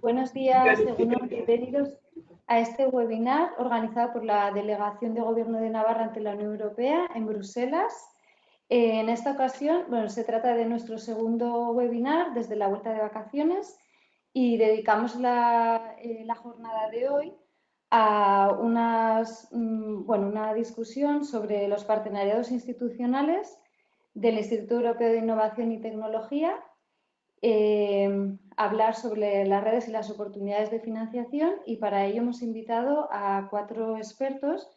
Buenos días, bienvenidos a este webinar organizado por la Delegación de Gobierno de Navarra ante la Unión Europea en Bruselas. En esta ocasión, bueno, se trata de nuestro segundo webinar desde la vuelta de vacaciones y dedicamos la, eh, jornada de hoy a mm, una discusión sobre los partenariados institucionales del Instituto Europeo de Innovación y Tecnología, eh, hablar sobre las redes y las oportunidades de financiación y para ello hemos invitado a cuatro expertos,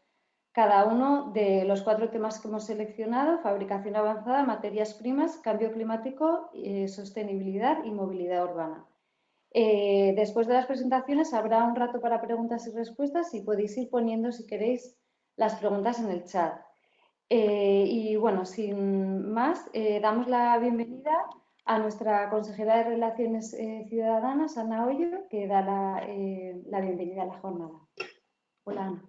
cada uno de los cuatro temas que hemos seleccionado, fabricación avanzada, materias primas, cambio climático, eh, sostenibilidad y movilidad urbana. Eh, después de las presentaciones habrá un rato para preguntas y respuestas y podéis ir poniendo, si queréis, las preguntas en el chat. Eh, y bueno, sin más, damos la bienvenida nuestra consejera de Relaciones Ciudadanas, Ana Hoyo, que da la, la bienvenida a la jornada. Hola, Ana.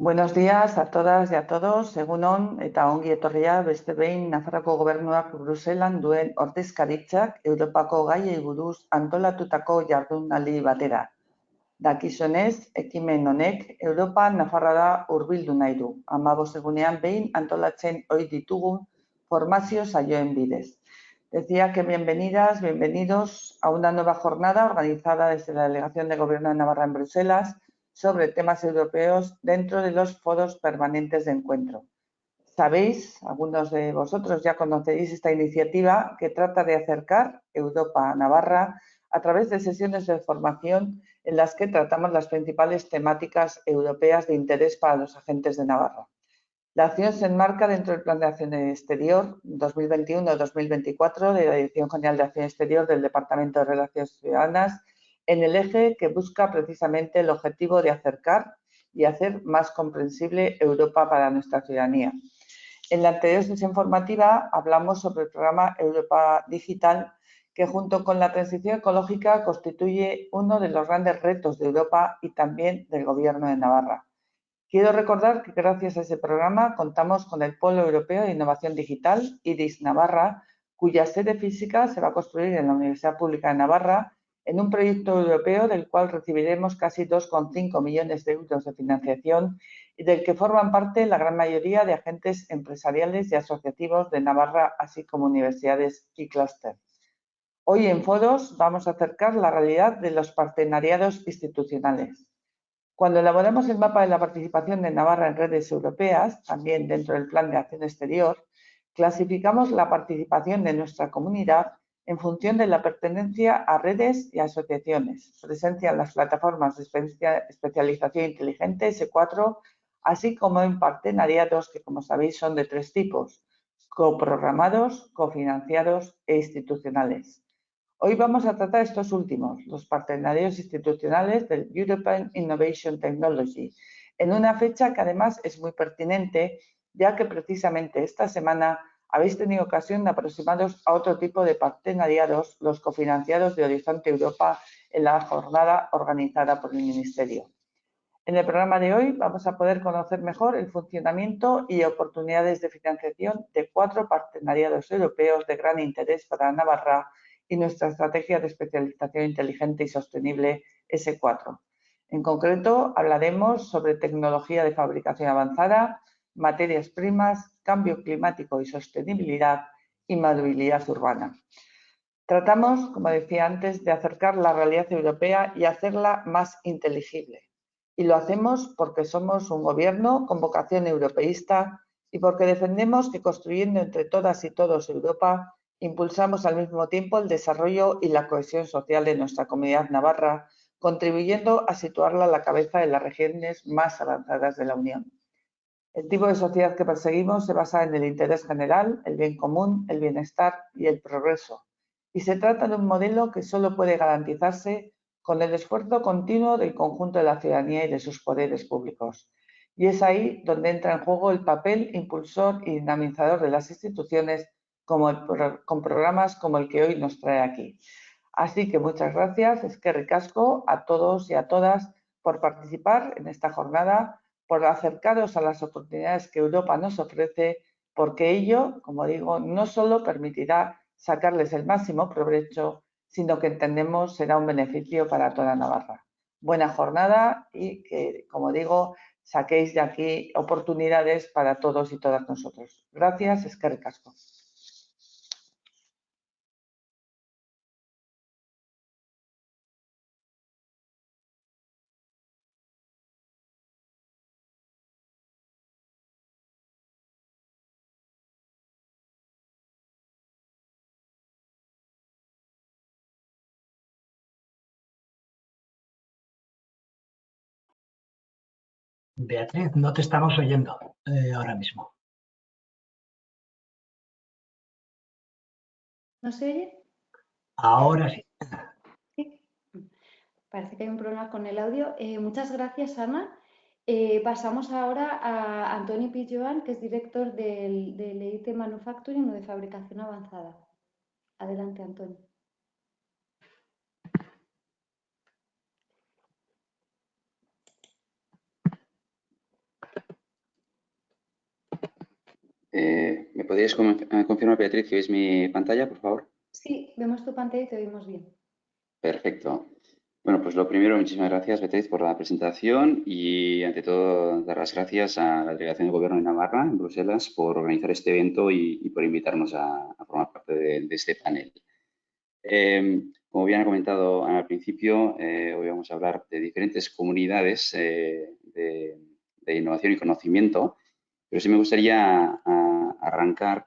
Buenos días a todas y a todos. Egun on eta ongi etorria beste behin Nafarroko gobernuak Bruselan duen ordezkaritzak Europako gaiei buruz antolatutako jardunaldi batera. Dakizonez, ekimen honek Europa Nafarrara hurbildu nahi du. Amabos egunean behin antolatzen ohi ditugun formazio saioen bidez. Decía que bienvenidas, bienvenidos a una nueva jornada organizada desde la Delegación de Gobierno de Navarra en Bruselas sobre temas europeos dentro de los foros permanentes de encuentro. Sabéis, algunos de vosotros ya conocéis esta iniciativa que trata de acercar Europa a Navarra a través de sesiones de formación en las que tratamos las principales temáticas europeas de interés para los agentes de Navarra. La acción se enmarca dentro del Plan de Acción Exterior 2021-2024 de la Dirección General de Acción Exterior del Departamento de Relaciones Ciudadanas en el eje que busca precisamente el objetivo de acercar y hacer más comprensible Europa para nuestra ciudadanía. En la anterior sesión formativa hablamos sobre el programa Europa Digital, que junto con la transición ecológica constituye uno de los grandes retos de Europa y también del Gobierno de Navarra. Quiero recordar que gracias a ese programa contamos con el Polo Europeo de Innovación Digital, IRIS Navarra, cuya sede física se va a construir en la Universidad Pública de Navarra en un proyecto europeo del cual recibiremos casi 2,5 millones de euros de financiación y del que forman parte la gran mayoría de agentes empresariales y asociativos de Navarra, así como universidades y clústeres. Hoy en Foros vamos a acercar la realidad de los partenariados institucionales. Cuando elaboramos el mapa de la participación de Navarra en redes europeas, también dentro del Plan de Acción Exterior, clasificamos la participación de nuestra comunidad en función de la pertenencia a redes y asociaciones, presencia en las plataformas de especialización inteligente S4, así como en partenariados que, como sabéis, son de tres tipos, coprogramados, cofinanciados e institucionales. Hoy vamos a tratar estos últimos, los partenariados institucionales del European Innovation Technology, en una fecha que además es muy pertinente, ya que precisamente esta semana habéis tenido ocasión de aproximaros a otro tipo de partenariados, los cofinanciados de Horizonte Europa, en la jornada organizada por el Ministerio. En el programa de hoy vamos a poder conocer mejor el funcionamiento y oportunidades de financiación de cuatro partenariados europeos de gran interés para Navarra y nuestra estrategia de especialización inteligente y sostenible S4. En concreto, hablaremos sobre tecnología de fabricación avanzada, materias primas, cambio climático y sostenibilidad y movilidad urbana. Tratamos, como decía antes, de acercar la realidad europea y hacerla más inteligible. Y lo hacemos porque somos un gobierno con vocación europeísta y porque defendemos que construyendo entre todas y todos Europa, impulsamos al mismo tiempo el desarrollo y la cohesión social de nuestra comunidad navarra, contribuyendo a situarla a la cabeza de las regiones más avanzadas de la Unión. El tipo de sociedad que perseguimos se basa en el interés general, el bien común, el bienestar y el progreso. Y se trata de un modelo que solo puede garantizarse con el esfuerzo continuo del conjunto de la ciudadanía y de sus poderes públicos. Y es ahí donde entra en juego el papel impulsor y dinamizador de las instituciones como con programas como el que hoy nos trae aquí. Así que muchas gracias, es que ricasco a todos y a todas por participar en esta jornada por acercaros a las oportunidades que Europa nos ofrece, porque ello, como digo, no solo permitirá sacarles el máximo provecho, sino que entendemos será un beneficio para toda Navarra. Buena jornada y que, como digo, saquéis de aquí oportunidades para todos y todas nosotros. Gracias, es que recasco. Beatriz, no te estamos oyendo eh, ahora mismo. ¿No se oye? Ahora sí. Parece que hay un problema con el audio. Eh, muchas gracias, Ana. Eh, pasamos ahora a Antoni Pilloan, que es director del, del EIT Manufacturing o de Fabricación Avanzada. Adelante, Antonio. Eh, ¿Me podrías eh, confirmar, Beatriz, que veis mi pantalla, por favor? Sí, vemos tu pantalla y te oímos bien. Perfecto. Bueno, pues lo primero, muchísimas gracias, Beatriz, por la presentación y, ante todo, dar las gracias a la Delegación de Gobierno de Navarra, en Bruselas, por organizar este evento y, por invitarnos a, formar parte de, este panel. Eh, como bien ha comentado al principio, hoy vamos a hablar de diferentes comunidades de, innovación y conocimiento pero sí me gustaría arrancar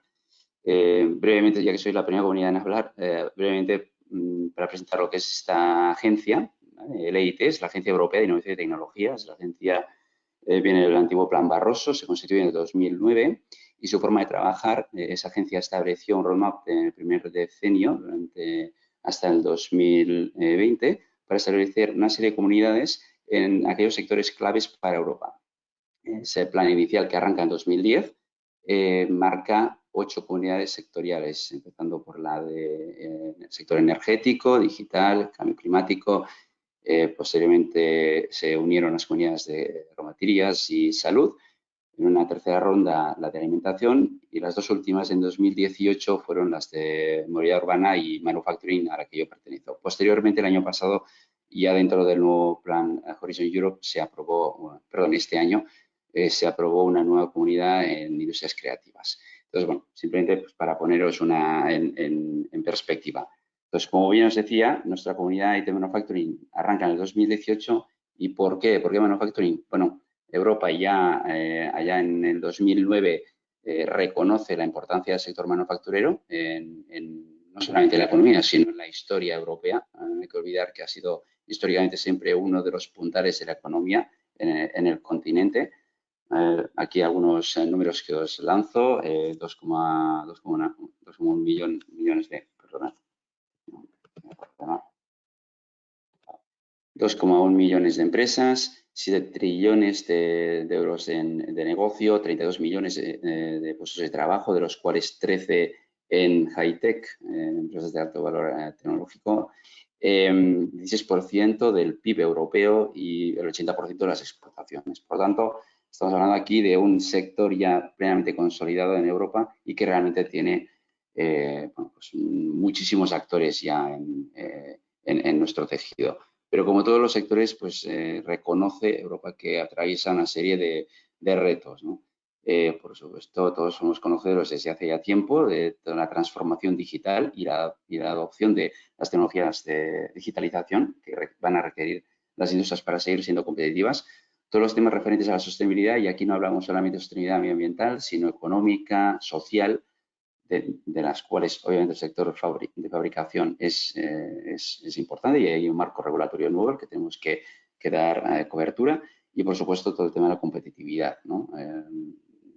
eh, brevemente, ya que soy la primera comunidad en hablar, eh, brevemente mm, para presentar lo que es esta agencia. El EIT es la Agencia Europea de Innovación y Tecnologías. La agencia eh, viene del antiguo Plan Barroso, se constituyó en el 2009 y su forma de trabajar, esa agencia estableció un roadmap en el primer decenio, durante, hasta el 2020, para establecer una serie de comunidades en aquellos sectores claves para Europa ese plan inicial que arranca en 2010, eh, marca ocho comunidades sectoriales, empezando por la del de, eh, sector energético, digital, cambio climático. Eh, posteriormente se unieron las comunidades de aromaterías y salud. En una tercera ronda la de alimentación y las dos últimas en 2018 fueron las de movilidad urbana y manufacturing a la que yo pertenezco. Posteriormente, el año pasado, ya dentro del nuevo plan Horizon Europe, se aprobó, perdón, este año, eh, se aprobó una nueva comunidad en industrias creativas. Entonces, bueno, simplemente pues, para poneros una en, perspectiva. Entonces, como bien os decía, nuestra comunidad IT Manufacturing arranca en el 2018. ¿Y por qué? ¿Por qué Manufacturing? Bueno, Europa ya eh, allá en el 2009 eh, reconoce la importancia del sector manufacturero en, no solamente en la economía, sino en la historia europea. no hay que olvidar que ha sido históricamente siempre uno de los puntales de la economía en el continente eh, aquí algunos eh, números que os lanzo, 2,1 millón, millones de, 2,1 millones de empresas, 7 trillones de, euros de negocio, 32 millones de, puestos de trabajo, de los cuales 13 en high-tech, empresas de alto valor eh, tecnológico, 16% del PIB europeo y el 80% de las exportaciones. Por lo tanto, Estamos hablando aquí de un sector ya plenamente consolidado en Europa y que realmente tiene eh, pues muchísimos actores ya eh, en, nuestro tejido. Pero como todos los sectores, pues eh, reconoce Europa que atraviesa una serie de, retos. por supuesto, todos somos conocedores desde hace ya tiempo de toda la transformación digital y la, y la adopción de las tecnologías de digitalización que van a requerir las industrias para seguir siendo competitivas, todos los temas referentes a la sostenibilidad, y aquí no hablamos solamente de sostenibilidad medioambiental, sino económica, social, de, las cuales obviamente el sector de fabricación eh, es, es, importante y hay un marco regulatorio nuevo que tenemos que, dar eh, cobertura y por supuesto todo el tema de la competitividad. Eh,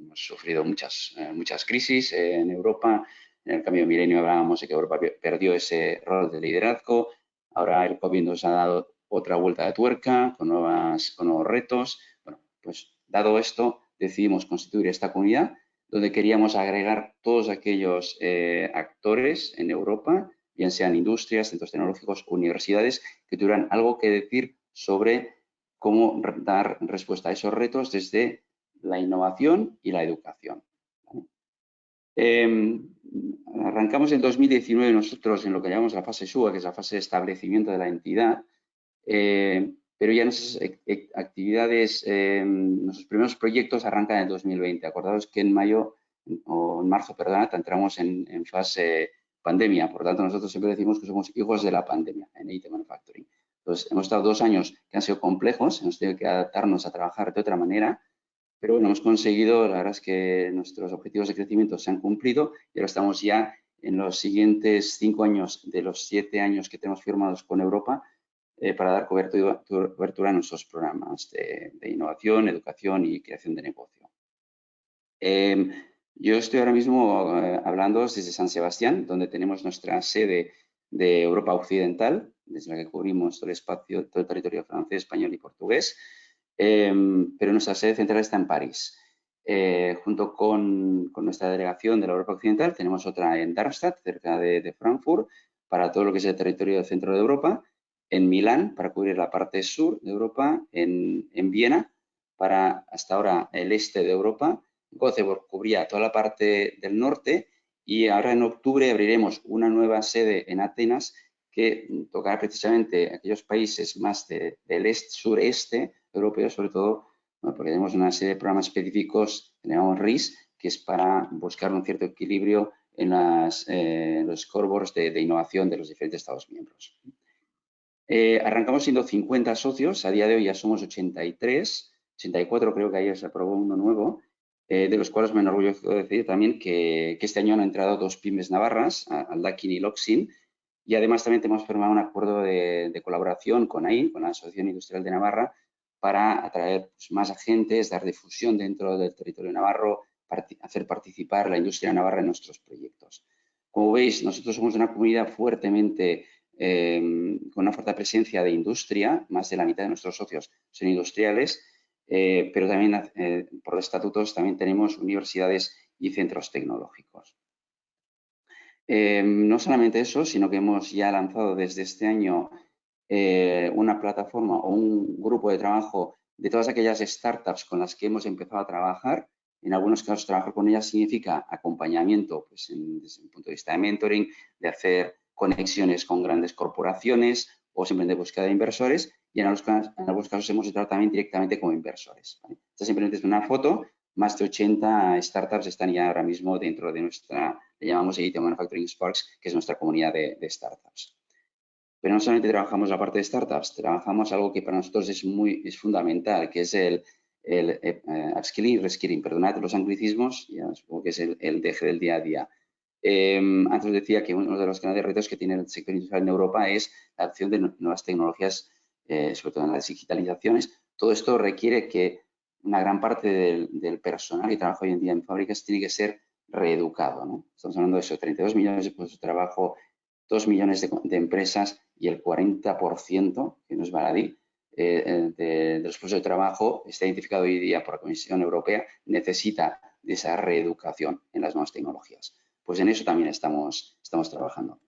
hemos sufrido muchas, muchas crisis en Europa, en el cambio de milenio hablábamos de que Europa perdió ese rol de liderazgo, ahora el COVID nos ha dado otra vuelta de tuerca, con, nuevas, con nuevos retos. Bueno, pues dado esto, decidimos constituir esta comunidad donde queríamos agregar todos aquellos eh, actores en Europa, bien sean industrias, centros tecnológicos, universidades, que tuvieran algo que decir sobre cómo dar respuesta a esos retos desde la innovación y la educación. Em, arrancamos en 2019 nosotros en lo que llamamos la fase SUA, que es la fase de establecimiento de la entidad, pero ya nuestras actividades, nuestros primeros proyectos arrancan en 2020. Acordaos que en mayo o en marzo, perdón, entramos en, en fase pandemia. Por lo tanto, nosotros siempre decimos que somos hijos de la pandemia en IT Manufacturing. Entonces, hemos estado dos años que han sido complejos, hemos tenido que adaptarnos a trabajar de otra manera, pero bueno, hemos conseguido, la verdad es que nuestros objetivos de crecimiento se han cumplido y ahora estamos ya en los siguientes cinco años de los siete años que tenemos firmados con Europa eh, para dar cobertura, a nuestros programas de, innovación, educación y creación de negocio. Em, yo estoy ahora mismo eh, hablando desde San Sebastián, donde tenemos nuestra sede de Europa Occidental, desde la que cubrimos todo el espacio, todo el territorio francés, español y portugués, em, pero nuestra sede central está en París. Eh, junto con, nuestra delegación de la Europa Occidental, tenemos otra en Darmstadt, cerca de, Frankfurt, para todo lo que es el territorio del centro de Europa, en Milán, para cubrir la parte sur de Europa, en, en Viena, para hasta ahora el este de Europa, Göteborg cubría toda la parte del norte y ahora en octubre abriremos una nueva sede en Atenas que tocará precisamente aquellos países más del este, sureste europeo, sobre todo porque tenemos una serie de programas específicos llamamos RIS, que es para buscar un cierto equilibrio en, eh, los scoreboards de, innovación de los diferentes Estados miembros. Eh, arrancamos siendo 50 socios, a día de hoy ya somos 83, 84 creo que ayer se aprobó uno nuevo, eh, de los cuales me enorgullezco decir también que, este año han entrado dos pymes navarras, Aldakin y Loxin, y además también hemos firmado un acuerdo de, colaboración con AIN, con la Asociación Industrial de Navarra, para atraer pues, más agentes, dar difusión dentro del territorio navarro, hacer participar la industria navarra en nuestros proyectos. Como veis, nosotros somos una comunidad fuertemente, em, con una fuerte presencia de industria, más de la mitad de nuestros socios son industriales, eh, pero también eh, por estatutos también tenemos universidades y centros tecnológicos. Eh, no solamente eso, sino que hemos ya lanzado desde este año una plataforma o un grupo de trabajo de todas aquellas startups con las que hemos empezado a trabajar. En algunos casos, trabajar con ellas significa acompañamiento pues, desde el punto de vista de mentoring, de hacer conexiones con grandes corporaciones o simplemente búsqueda de inversores y en algunos, casos, hemos entrado también directamente como inversores. Esta simplemente es una foto, más de 80 startups están ya ahora mismo dentro de nuestra, le llamamos IT Manufacturing Sparks, que es nuestra comunidad de, startups. Pero no solamente trabajamos la parte de startups, trabajamos algo que para nosotros es muy es fundamental, que es el, el eh, upskilling y reskilling. Perdonad los anglicismos, ya supongo que es el, el deje del día a día. Em, antes decía que uno de los grandes retos que tiene el sector industrial en Europa es la adopción de nuevas tecnologías eh, sobre todo en las digitalizaciones, todo esto requiere que una gran parte del, personal que trabaja hoy en día en fábricas tiene que ser reeducado. Estamos hablando de eso, 32 millones de puestos de trabajo, 2 millones de, empresas y el 40%, que no es baladí, eh, eh, de, los puestos de trabajo está identificado hoy día por la Comisión Europea, necesita de esa reeducación en las nuevas tecnologías. Pues en eso también estamos, estamos trabajando.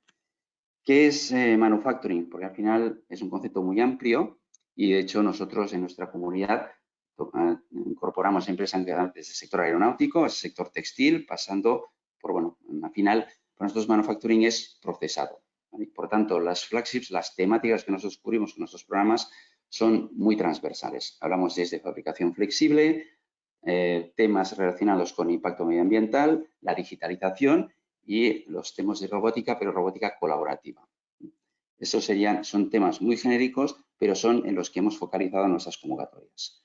¿Qué es eh, manufacturing? Porque al final es un concepto muy amplio y de hecho nosotros en nuestra comunidad ah, incorporamos empresas desde el sector aeronáutico, el sector textil, pasando por, bueno, al final para nosotros manufacturing es procesado. Por tanto, las flagships, las temáticas que nosotros cubrimos con nuestros programas son muy transversales. Hablamos desde fabricación flexible, eh, temas relacionados con impacto medioambiental, la digitalización y los temas de robótica, pero robótica colaborativa. Esos serían, son temas muy genéricos, pero son en los que hemos focalizado nuestras convocatorias.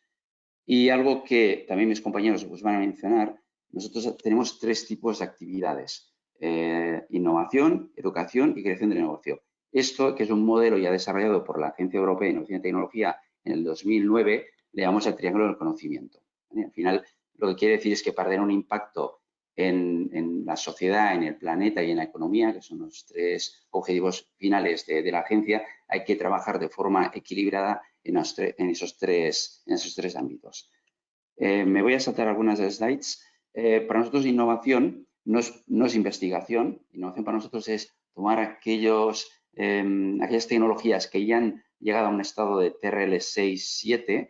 Y algo que también mis compañeros os van a mencionar, nosotros tenemos tres tipos de actividades. Eh, innovación, educación y creación de negocio. Esto, que es un modelo ya desarrollado por la Agencia Europea de Innovación y Tecnología en el 2009, le llamamos el triángulo del conocimiento. Al final, lo que quiere decir es que para tener un impacto en, la sociedad, en el planeta y en la economía, que son los tres objetivos finales de, la agencia, hay que trabajar de forma equilibrada en, esos, tres, ámbitos. Eh, me voy a saltar algunas slides. Eh, para nosotros innovación no es, investigación, innovación para nosotros es tomar em, aquellas tecnologías que ya han llegado a un estado de TRL 6, 7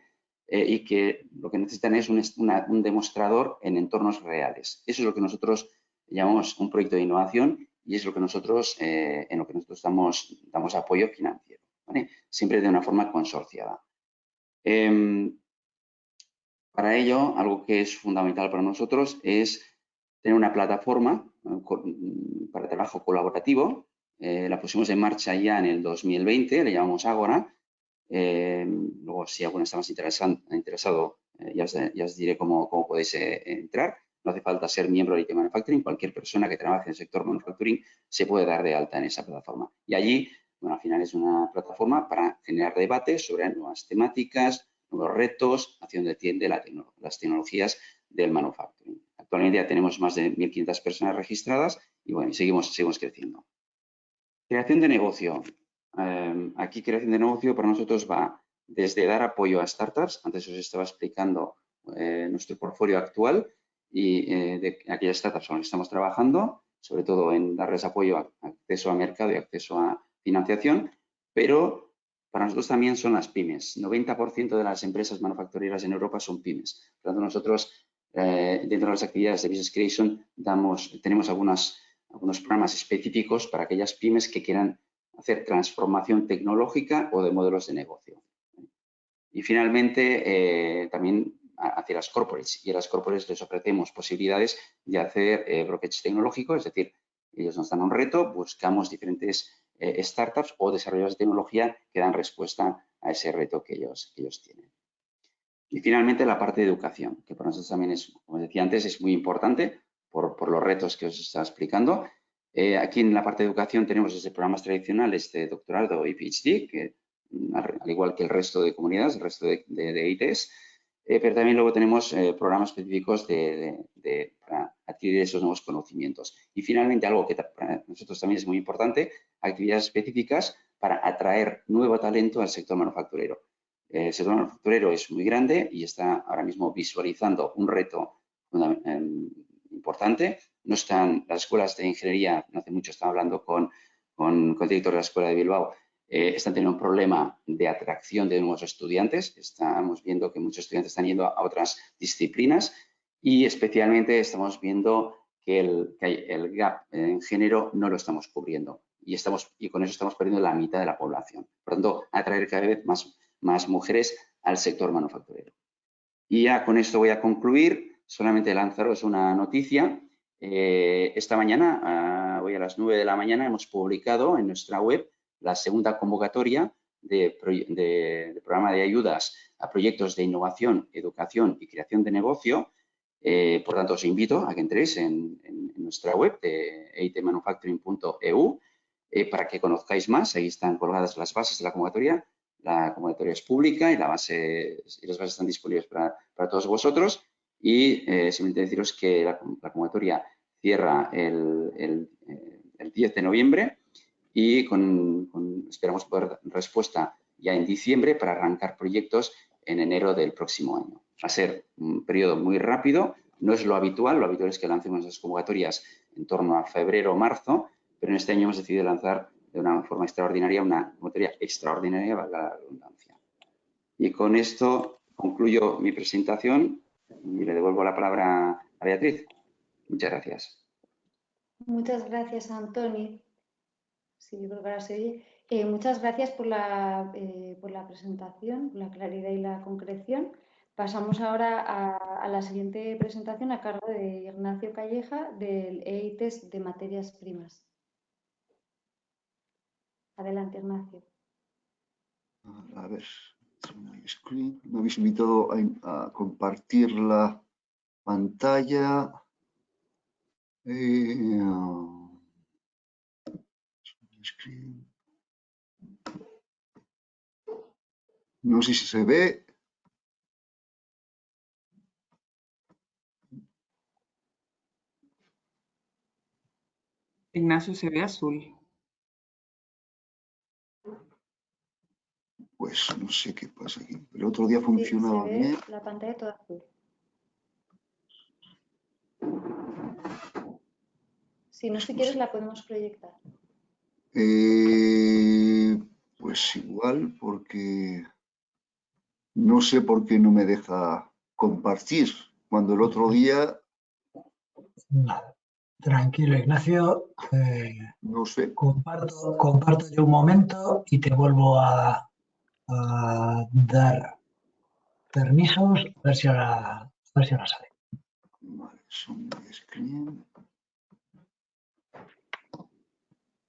eh, y que lo que necesitan es un, demostrador en entornos reales. Eso es lo que nosotros llamamos un proyecto de innovación y es lo que nosotros, eh, en lo que nosotros damos, damos apoyo financiero, siempre de una forma consorciada. Em, para ello, algo que es fundamental para nosotros es tener una plataforma para trabajo colaborativo. Eh, la pusimos en marcha ya en el 2020, le llamamos Agora. Em, luego, si alguno está más interesado, eh, ya, os, diré cómo, cómo podéis entrar. No hace falta ser miembro de IT Manufacturing, cualquier persona que trabaje en el sector manufacturing se puede dar de alta en esa plataforma. Y allí, bueno, al final es una plataforma para generar debates sobre nuevas temáticas, nuevos retos, hacia donde tiende las tecnologías del manufacturing. Actualmente ya tenemos más de 1.500 personas registradas y bueno, seguimos, seguimos creciendo. Creación de negocio. Em, aquí creación de negocio para nosotros va desde dar apoyo a startups, antes os estaba explicando eh, nuestro portfolio actual, y eh, de aquellas startups con las que estamos trabajando, sobre todo en darles apoyo a acceso a mercado y acceso a financiación, pero para nosotros también son las pymes. 90% de las empresas manufactureras en Europa son pymes. Por lo tanto, nosotros eh, dentro de las actividades de Business Creation damos, tenemos algunas, algunos programas específicos para aquellas pymes que quieran hacer transformación tecnológica o de modelos de negocio. Y finalmente, eh, también hacia las corporates y a las corporates les ofrecemos posibilidades de hacer eh, brokerage tecnológico, es decir, ellos nos dan un reto, buscamos diferentes eh, startups o desarrolladores de tecnología que dan respuesta a ese reto que ellos, ellos tienen. Y finalmente la parte de educación, que para nosotros también es, como decía antes, es muy importante por, por los retos que os estaba explicando. Eh, aquí en la parte de educación tenemos desde programas tradicionales de doctorado y PhD, que mm, al igual que el resto de comunidades, el resto de, de, de ITs, eh, pero también luego tenemos eh, programas específicos de, para adquirir esos nuevos conocimientos. Y finalmente, algo que para nosotros también es muy importante, actividades específicas para atraer nuevo talento al sector manufacturero. Eh, el sector manufacturero es muy grande y está ahora mismo visualizando un reto em, importante. No están las escuelas de ingeniería, no hace mucho estaba hablando con, con, el director de la Escuela de Bilbao, eh, están teniendo un problema de atracción de nuevos estudiantes. Estamos viendo que muchos estudiantes están yendo a otras disciplinas y especialmente estamos viendo que el, gap en género no lo estamos cubriendo y, estamos, y con eso estamos perdiendo la mitad de la población. Por tanto, atraer cada vez más, más mujeres al sector manufacturero. Y ya con esto voy a concluir. Solamente lanzaros una noticia. Eh, esta mañana, hoy a las 9 de la mañana, hemos publicado en nuestra web la segunda convocatoria de, programa de ayudas a proyectos de innovación, educación y creación de negocio. Eh, por tanto, os invito a que entréis en, nuestra web de eitmanufacturing.eu eh, para que conozcáis más. Ahí están colgadas las bases de la convocatoria. La convocatoria es pública y, la base, y las bases están disponibles para, todos vosotros. Y eh, simplemente deciros que la, convocatoria cierra el, el 10 de noviembre y con, esperamos poder respuesta ya en diciembre para arrancar proyectos en enero del próximo año. Va a ser un periodo muy rápido, no es lo habitual, lo habitual es que lancemos las convocatorias en torno a febrero o marzo, pero en este año hemos decidido lanzar de una forma extraordinaria una convocatoria extraordinaria, valga la redundancia. Y con esto concluyo mi presentación y le devuelvo la palabra a Beatriz. Muchas gracias. Muchas gracias, Antoni. Sí, yo creo que ahora se oye. Eh, muchas gracias por la, eh, por la presentación, por la claridad y la concreción. Pasamos ahora a, la siguiente presentación a cargo de Ignacio Calleja del EITES de materias primas. Adelante, Ignacio. A ver, me habéis invitado a, compartir la pantalla. Eh, no sé si se ve. Ignacio se ve azul. Pues no sé qué pasa aquí. El otro día funcionaba bien. La pantalla toda azul. Si no, si quieres, la podemos proyectar. Eh, pues igual, porque no sé por qué no me deja compartir, cuando el otro día Tranquilo, Ignacio. Eh, no sé. Comparto, comparto yo un momento y te vuelvo a, a dar permisos, a ver si ahora, a ver si ahora sale. Vale, son screen.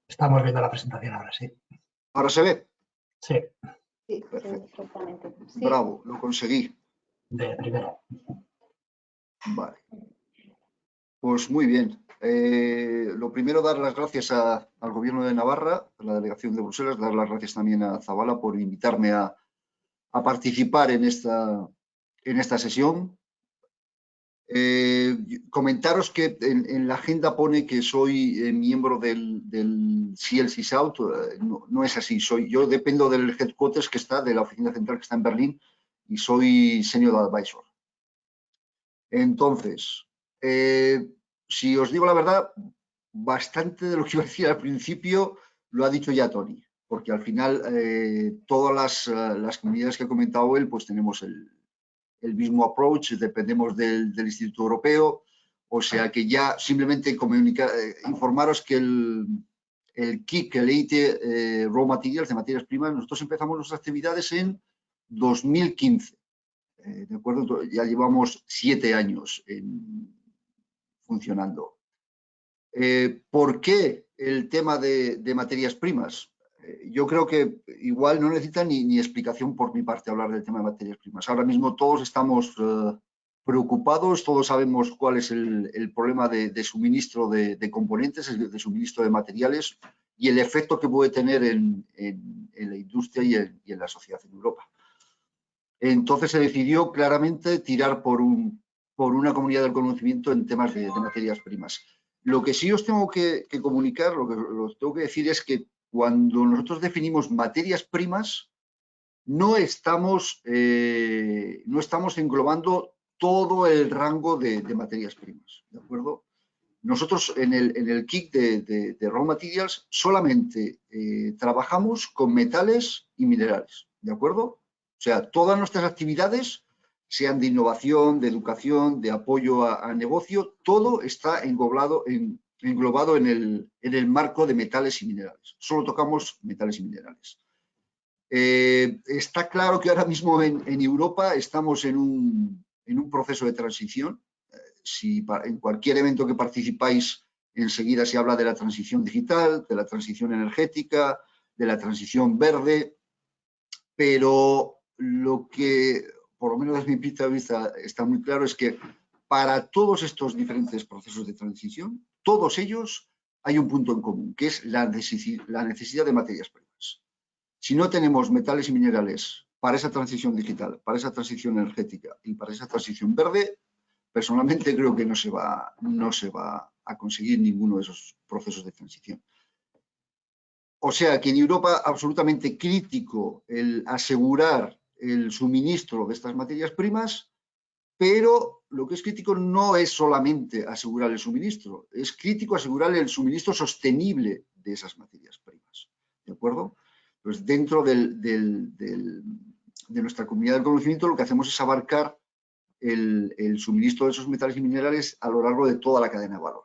Estamos viendo la presentación ahora, sí. ¿Ahora se ve? Sí, Sí, Perfecto. perfectamente. Sí. Bravo, lo conseguí. de primero. Vale. Pues muy bien. Eh, lo primero, dar las gracias al Gobierno de Navarra, a la Delegación de Bruselas, dar las gracias también a Zabala por invitarme a, participar en esta, en esta sesión. Eh, comentaros que en, la agenda pone que soy eh, miembro del, del CLC South. no, es así. Soy, yo dependo del headquarters que está, de la oficina central que está en Berlín, y soy senior advisor. Entonces, si os digo la verdad, bastante de lo que iba a decir al principio lo ha dicho ya Tony, porque al final eh, todas las, eh, las comunidades que ha comentado él, pues tenemos el, el mismo approach, dependemos del, del Instituto Europeo, o sea que ya simplemente eh, informaros que el, el KIC, el EIT Raw Materials, de materias primas, nosotros empezamos nuestras actividades en 2015. eh, ¿De acuerdo? Ya llevamos siete años en- funcionando. Eh, ¿Por qué el tema de, materias primas? Eh, yo creo que igual no necesita ni, explicación por mi parte hablar del tema de materias primas. Ahora mismo todos estamos eh, preocupados, todos sabemos cuál es el, problema de, suministro de, de componentes, de suministro de materiales y el efecto que puede tener en, la industria y en la sociedad en Europa. Entonces se decidió claramente tirar por, un, por una comunidad del conocimiento en temas de, materias primas. Lo que sí os tengo que, comunicar, lo que os tengo que decir es que cuando nosotros definimos materias primas, no estamos, eh, no estamos englobando todo el rango de, materias primas, ¿de acuerdo? Nosotros en el, en el kit de Raw Materials solamente eh, trabajamos con metales y minerales, ¿de acuerdo? O sea, todas nuestras actividades, sean de innovación, de educación, de apoyo a, negocio, todo está englobado en, el, marco de metales y minerales. Solo tocamos metales y minerales. Eh, está claro que ahora mismo en, Europa estamos en un, proceso de transición. Eh, si en cualquier evento que participáis, enseguida se habla de la transición digital, de la transición energética, de la transición verde, pero lo que, por lo menos desde mi punto de vista, está muy claro es que para todos estos diferentes procesos de transición, todos ellos hay un punto en común, que es la necesi- la necesidad de materias primas. Si no tenemos metales y minerales para esa transición digital, para esa transición energética y para esa transición verde, personalmente creo que no se va, no se va a conseguir ninguno de esos procesos de transición. O sea que en Europa absolutamente crítico el asegurar el suministro de estas materias primas, pero lo que es crítico no es solamente asegurar el suministro, es crítico asegurar el suministro sostenible de esas materias primas. ¿De acuerdo? Pues dentro de nuestra comunidad del conocimiento lo que hacemos es abarcar el, el suministro de esos metales y minerales a lo largo de toda la cadena de valor.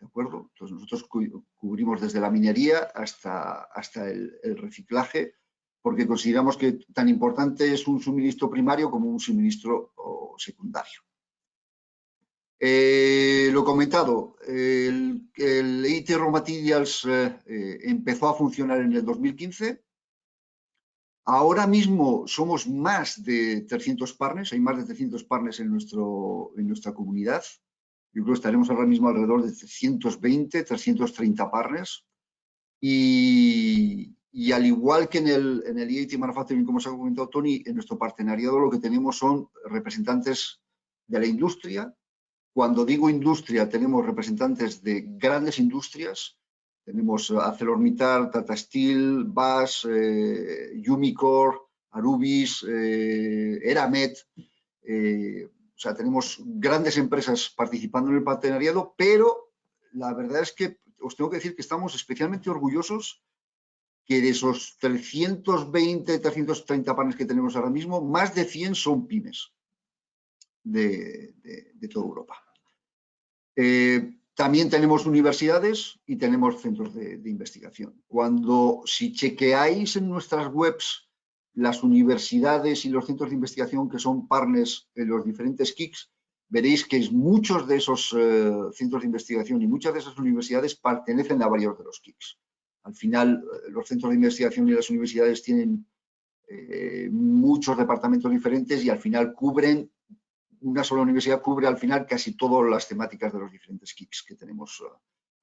¿De acuerdo? Entonces nosotros cu- cubrimos desde la minería hasta, hasta el reciclaje, porque consideramos que tan importante es un suministro primario como un suministro secundario. Eh, lo comentado, el, el EIT Raw Materials eh, empezó a funcionar en el 2015. Ahora mismo somos más de 300 partners, hay más de 300 partners en, nuestro, en nuestra comunidad. Yo creo que estaremos ahora mismo alrededor de 320, 330 partners. Y, y al igual que en el, en el EIT Manufacturing, como os ha comentado Tony, en nuestro partenariado lo que tenemos son representantes de la industria. Cuando digo industria, tenemos representantes de grandes industrias. Tenemos ArcelorMittal, Tata Steel, BAS, eh, Arubis, eh, Eramet. eh, o sea, tenemos grandes empresas participando en el partenariado, pero la verdad es que os tengo que decir que estamos especialmente orgullosos que de esos 320, 330 panes que tenemos ahora mismo, más de 100 son pymes de, toda Europa. Eh, también tenemos universidades y tenemos centros de, investigación. Cuando, si chequeáis en nuestras webs las universidades y los centros de investigación que son partners en los diferentes KICs, veréis que muchos de esos eh, centros de investigación y muchas de esas universidades pertenecen a varios de los KICs. Al final, eh, los centros de investigación y las universidades tienen eh, muchos departamentos diferentes y al final cubren, una sola universidad cubre al final casi todas las temáticas de los diferentes KICs que tenemos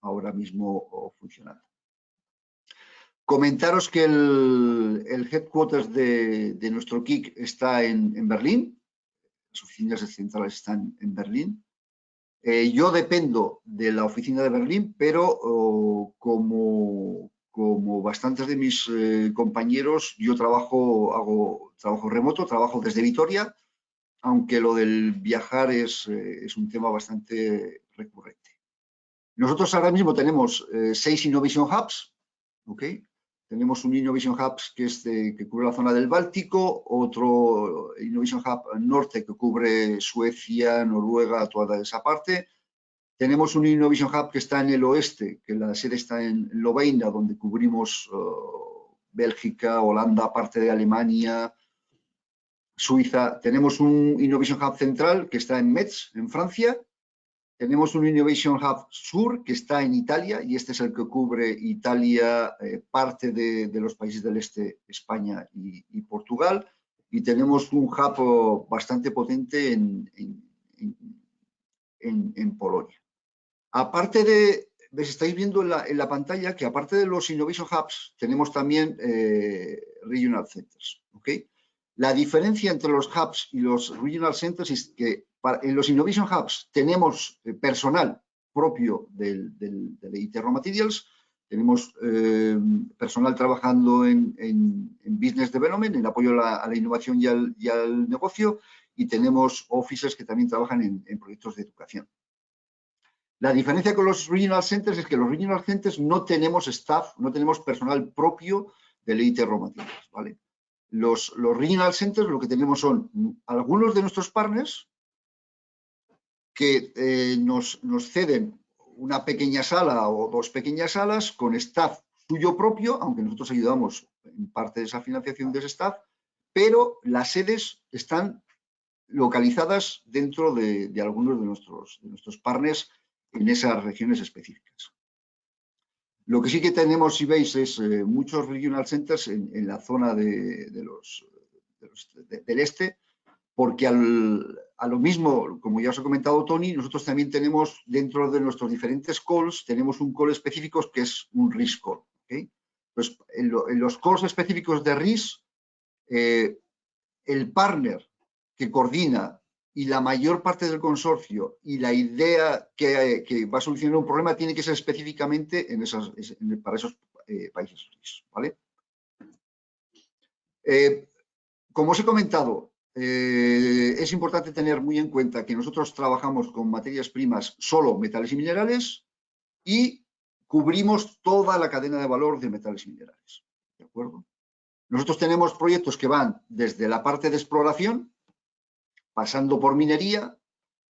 ahora mismo funcionando. Comentaros que el, headquarters de, nuestro KIC está en Berlín, las oficinas centrales están en Berlín. Eh, yo dependo de la oficina de Berlín, pero oh, como, como bastantes de mis eh, compañeros, yo trabajo, hago trabajo remoto, trabajo desde Vitoria, aunque lo del viajar es, eh, es un tema bastante recurrente. Nosotros ahora mismo tenemos seis Innovation Hubs, ¿okay? Tenemos un Innovation Hub que, es que cubre la zona del Báltico, otro Innovation Hub norte que cubre Suecia, Noruega, toda esa parte. Tenemos un Innovation Hub que está en el oeste, que la sede está en Lovaina, donde cubrimos uh, Bélgica, Holanda, parte de Alemania, Suiza. Tenemos un Innovation Hub central que está en Metz, en Francia, tenemos un Innovation Hub Sur que está en Italia y este es el que cubre Italia, eh, parte de, los países del este, España y, Portugal. Y tenemos un hub oh, bastante potente en, en, Polonia. Aparte de, ves, estáis viendo en la, pantalla que aparte de los Innovation Hubs tenemos también eh, Regional Centers. ¿okay? La diferencia entre los hubs y los Regional Centers es que en los Innovation Hubs tenemos eh, personal propio del, del, de IT Raw Materials, tenemos eh, personal trabajando en, Business Development, en apoyo a la, innovación y al, negocio, y tenemos offices que también trabajan en, proyectos de educación. La diferencia con los Regional Centers es que los Regional Centers no tenemos staff, no tenemos personal propio del IT Raw Materials. ¿vale? Los, los Regional Centers lo que tenemos son algunos de nuestros partners, que eh, nos, ceden una pequeña sala o dos pequeñas salas con staff suyo propio, aunque nosotros ayudamos en parte de esa financiación de ese staff, pero las sedes están localizadas dentro de, algunos de nuestros, de nuestros partners en esas regiones específicas. Lo que sí que tenemos, si veis, es eh, muchos regional centers en, la zona de, los, del este, porque a lo mismo, como ya os he comentado Tony, nosotros también tenemos dentro de nuestros diferentes calls, tenemos un call específico que es un RIS call. Pues en, los calls específicos de RIS, eh, el partner que coordina y la mayor parte del consorcio y la idea que, va a solucionar un problema tiene que ser específicamente en esas, para esos eh, países. ¿vale? Eh, como os he comentado, eh, es importante tener muy en cuenta que nosotros trabajamos con materias primas solo metales y minerales y cubrimos toda la cadena de valor de metales y minerales. ¿De acuerdo? Nosotros tenemos proyectos que van desde la parte de exploración, pasando por minería,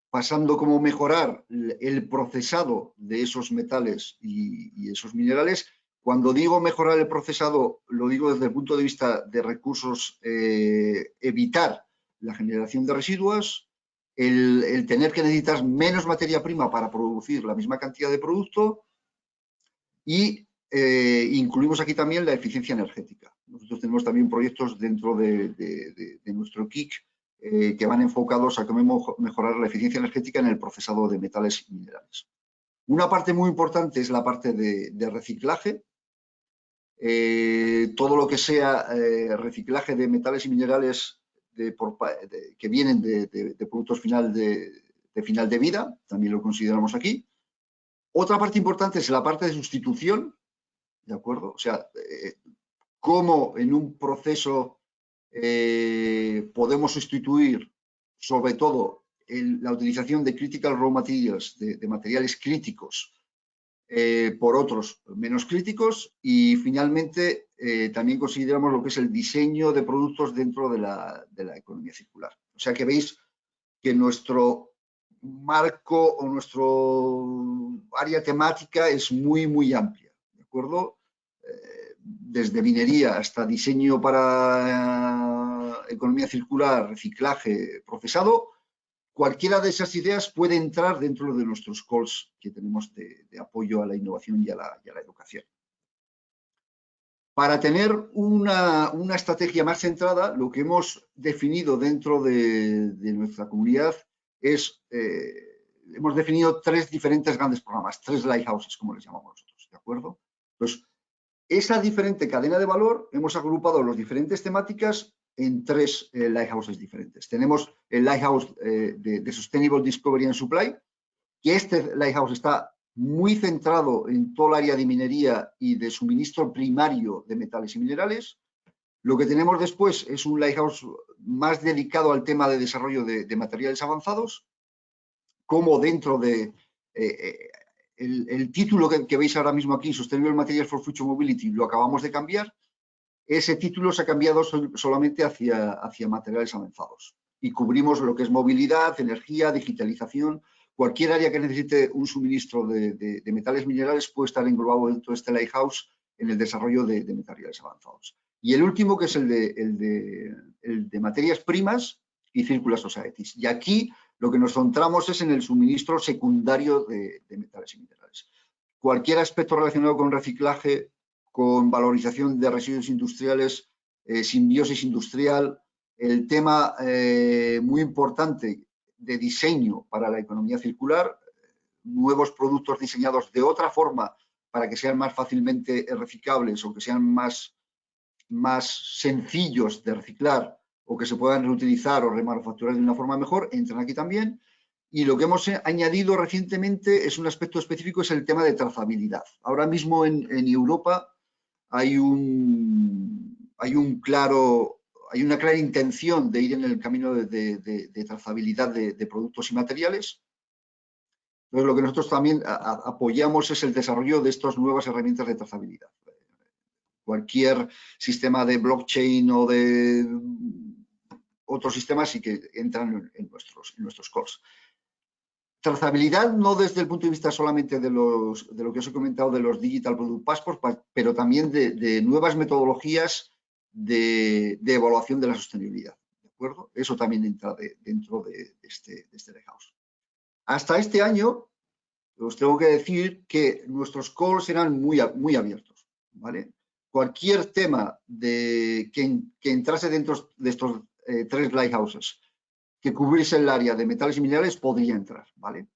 pasando cómo mejorar el procesado de esos metales y, esos minerales. Cuando digo mejorar el procesado, lo digo desde el punto de vista de recursos, eh, evitar la generación de residuos, el, tener que necesitar menos materia prima para producir la misma cantidad de producto y eh, incluimos aquí también la eficiencia energética. Nosotros tenemos también proyectos dentro de, nuestro KIC eh, que van enfocados a cómo mejorar la eficiencia energética en el procesado de metales y minerales. Una parte muy importante es la parte de, reciclaje. Eh, todo lo que sea reciclaje de metales y minerales que vienen de, productos final de, final de vida, también lo consideramos aquí. Otra parte importante es la parte de sustitución, ¿de acuerdo? O sea, eh, cómo en un proceso eh, podemos sustituir, sobre todo, la utilización de critical raw materials, de materiales críticos, eh, por otros menos críticos y finalmente eh, también consideramos lo que es el diseño de productos dentro de la, economía circular. O sea que veis que nuestro marco o nuestro área temática es muy, muy amplia, ¿de acuerdo? Eh, desde minería hasta diseño para economía circular, reciclaje, procesado, cualquiera de esas ideas puede entrar dentro de nuestros calls que tenemos de, apoyo a la innovación y a la, educación. Para tener una, estrategia más centrada, lo que hemos definido dentro de, nuestra comunidad es, eh, hemos definido tres diferentes grandes programas, tres lighthouses, como les llamamos nosotros, ¿de acuerdo? Pues esa diferente cadena de valor, hemos agrupado las diferentes temáticas en tres eh, lighthouses diferentes. Tenemos el lighthouse eh, de, Sustainable Discovery and Supply, que este lighthouse está muy centrado en todo el área de minería y de suministro primario de metales y minerales. Lo que tenemos después es un lighthouse más dedicado al tema de desarrollo de, materiales avanzados, como dentro de eh, el, título que, que, veis ahora mismo aquí, Sustainable Materials for Future Mobility, lo acabamos de cambiar ese título se ha cambiado solamente hacia, hacia materiales avanzados y cubrimos lo que es movilidad, energía, digitalización, cualquier área que necesite un suministro de, metales minerales puede estar englobado dentro de este Lighthouse en el desarrollo de, materiales avanzados. Y el último, que es el de, el de, materias primas y Circular Societies. Y aquí lo que nos centramos es en el suministro secundario de, metales y minerales. Cualquier aspecto relacionado con reciclaje con valorización de residuos industriales, eh, simbiosis industrial, el tema eh, muy importante de diseño para la economía circular, nuevos productos diseñados de otra forma para que sean más fácilmente reciclables o que sean más, más sencillos de reciclar o que se puedan reutilizar o remanufacturar de una forma mejor, entran aquí también. Y lo que hemos añadido recientemente es un aspecto específico, es el tema de trazabilidad. Ahora mismo en, Europa hay un, hay un claro, hay una clara intención de ir en el camino de, trazabilidad de, productos y materiales. Entonces, lo que nosotros también apoyamos es el desarrollo de estas nuevas herramientas de trazabilidad. Cualquier sistema de blockchain o de otros sistemas sí que entran en nuestros, en nuestros cores. Trazabilidad no desde el punto de vista solamente de, los, de lo que os he comentado de los Digital Product Passports, pero también de, nuevas metodologías de, evaluación de la sostenibilidad. ¿De acuerdo? Eso también entra dentro de, este, de este House. Hasta este año, os tengo que decir que nuestros calls eran muy, muy abiertos. ¿vale? Cualquier tema de, que, entrase dentro de estos eh, tres lighthouses que cubriese el área de metales y minerales podría entrar, ¿vale?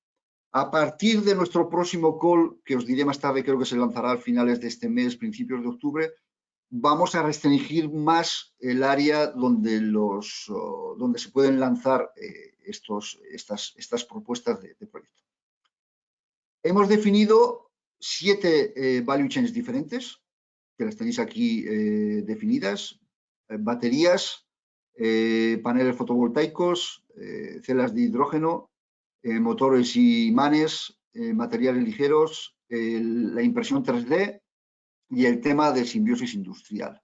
A partir de nuestro próximo call, que os diré más tarde, creo que se lanzará a finales de este mes, principios de octubre, vamos a restringir más el área donde, los, donde se pueden lanzar eh, estos, estas, estas propuestas de, proyecto. Hemos definido siete eh, value chains diferentes, que las tenéis aquí eh, definidas, baterías, eh, paneles fotovoltaicos, eh, celas de hidrógeno, eh, motores y imanes, materiales ligeros, la impresión 3D y el tema de simbiosis industrial.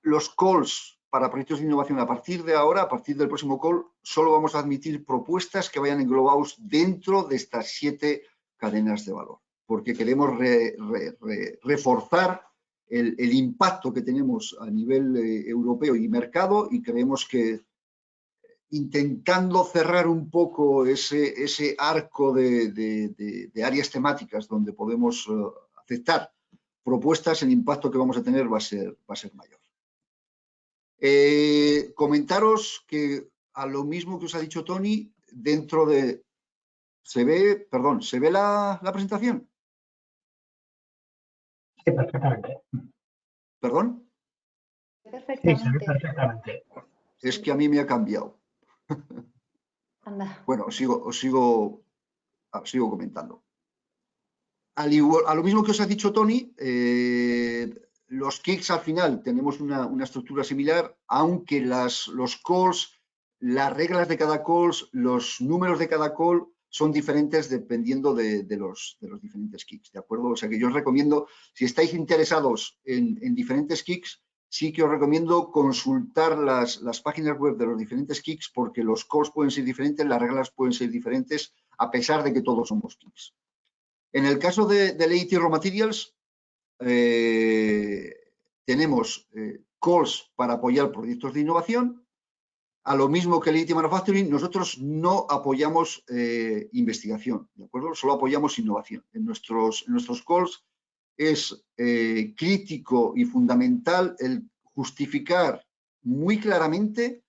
Los calls para proyectos de innovación a partir de ahora, a partir del próximo call, solo vamos a admitir propuestas que vayan englobados dentro de estas siete cadenas de valor, porque queremos reforzar el, impacto que tenemos a nivel eh, europeo y mercado y creemos que intentando cerrar un poco ese, ese arco de, áreas temáticas donde podemos eh, aceptar propuestas, el impacto que vamos a tener va a ser, va a ser mayor. Eh, comentaros que a lo mismo que os ha dicho Tony, dentro de... ¿Se ve, perdón, ¿se ve la presentación? Perfectamente. ¿Perdón? Perfectamente. Es que a mí me ha cambiado. Bueno, os sigo, os sigo, ah, sigo comentando. Al igual, a lo mismo que os ha dicho Tony, eh, los kicks al final tenemos una, estructura similar, aunque las, los calls, las reglas de cada call, los números de cada call son diferentes dependiendo de, los, de, los, diferentes kicks, ¿de acuerdo? O sea que yo os recomiendo, si estáis interesados en, diferentes kicks, sí que os recomiendo consultar las, las páginas web de los diferentes kicks porque los calls pueden ser diferentes, las reglas pueden ser diferentes, a pesar de que todos somos kicks. En el caso de, de Late Raw Materials, eh, tenemos eh, calls para apoyar proyectos de innovación. A lo mismo que Late Manufacturing, nosotros no apoyamos eh, investigación, ¿de acuerdo? Solo apoyamos innovación. En nuestros, en nuestros calls es crítico y fundamental el justificar muy claramente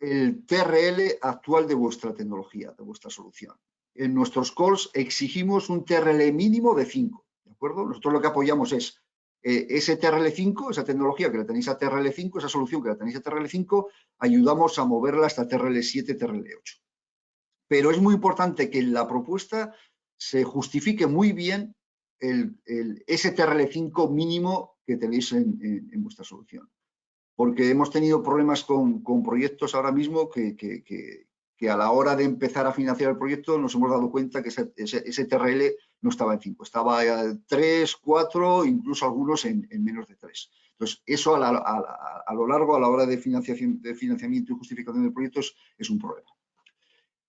el TRL actual de vuestra tecnología, de vuestra solución en nuestros calls exigimos un TRL mínimo de 5, ¿de acuerdo? Nosotros lo que apoyamos es eh, ese TRL5, esa tecnología que la tenéis a TRL5, esa solución que la tenéis a TRL5, ayudamos a moverla hasta TRL7, TRL8. Pero es muy importante que en la propuesta se justifique muy bien el, ese TRL5 mínimo que tenéis en, vuestra solución. Porque hemos tenido problemas con, proyectos ahora mismo que, que a la hora de empezar a financiar el proyecto nos hemos dado cuenta que ese, TRL no estaba en 5, estaba en 3, 4, incluso algunos en, menos de 3. Entonces, eso a, lo largo, a la hora de, financiación, de financiamiento y justificación de proyectos, es un problema.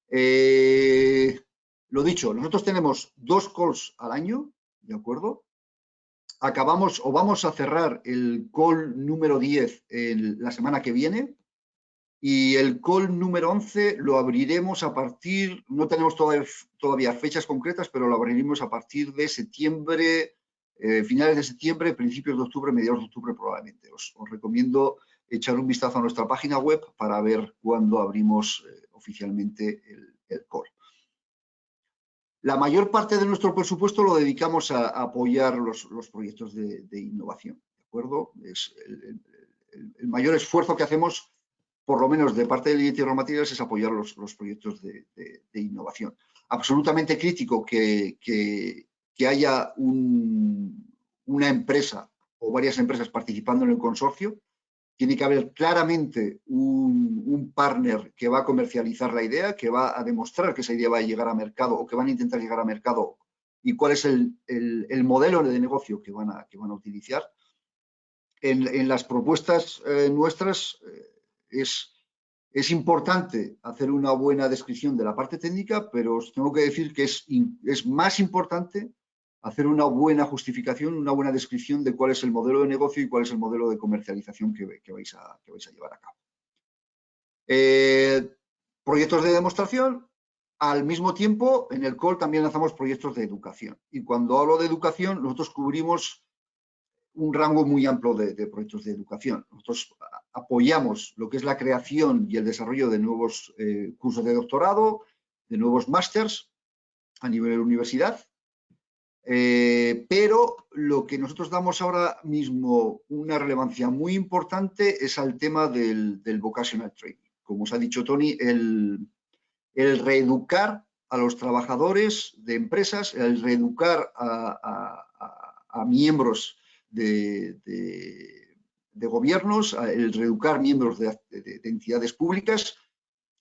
Eh, lo dicho, nosotros tenemos dos calls al año, ¿de acuerdo? Acabamos o vamos a cerrar el call número 10 la semana que viene, y el call número 11 lo abriremos a partir, no tenemos todavía, fechas concretas, pero lo abriremos a partir de septiembre, eh, finales de septiembre, principios de octubre, mediados de octubre probablemente. Os, recomiendo echar un vistazo a nuestra página web para ver cuándo abrimos eh, oficialmente el, call. La mayor parte de nuestro presupuesto lo dedicamos a, apoyar los, proyectos de, innovación, ¿de acuerdo? Es el mayor esfuerzo que hacemos por lo menos de parte de Tierra Materials, es apoyar los, proyectos de, innovación. Absolutamente crítico que, haya una empresa o varias empresas participando en el consorcio. Tiene que haber claramente un, partner que va a comercializar la idea, que va a demostrar que esa idea va a llegar a mercado o que van a intentar llegar a mercado y cuál es el, modelo de negocio que van a, que van a utilizar. En, las propuestas eh, nuestras, eh, es, importante hacer una buena descripción de la parte técnica, pero os tengo que decir que es, es más importante hacer una buena justificación, una buena descripción de cuál es el modelo de negocio y cuál es el modelo de comercialización que, vais, a, vais, a, llevar a cabo. Eh, proyectos de demostración, al mismo tiempo en el COL también lanzamos proyectos de educación. Y cuando hablo de educación, nosotros cubrimos un rango muy amplio de, proyectos de educación. Nosotros apoyamos lo que es la creación y el desarrollo de nuevos eh, cursos de doctorado, de nuevos másters a nivel de universidad, eh, pero lo que nosotros damos ahora mismo una relevancia muy importante es al tema del, vocational training. Como os ha dicho Tony, el, reeducar a los trabajadores de empresas, el reeducar a miembros de, gobiernos, el reeducar miembros de, entidades públicas,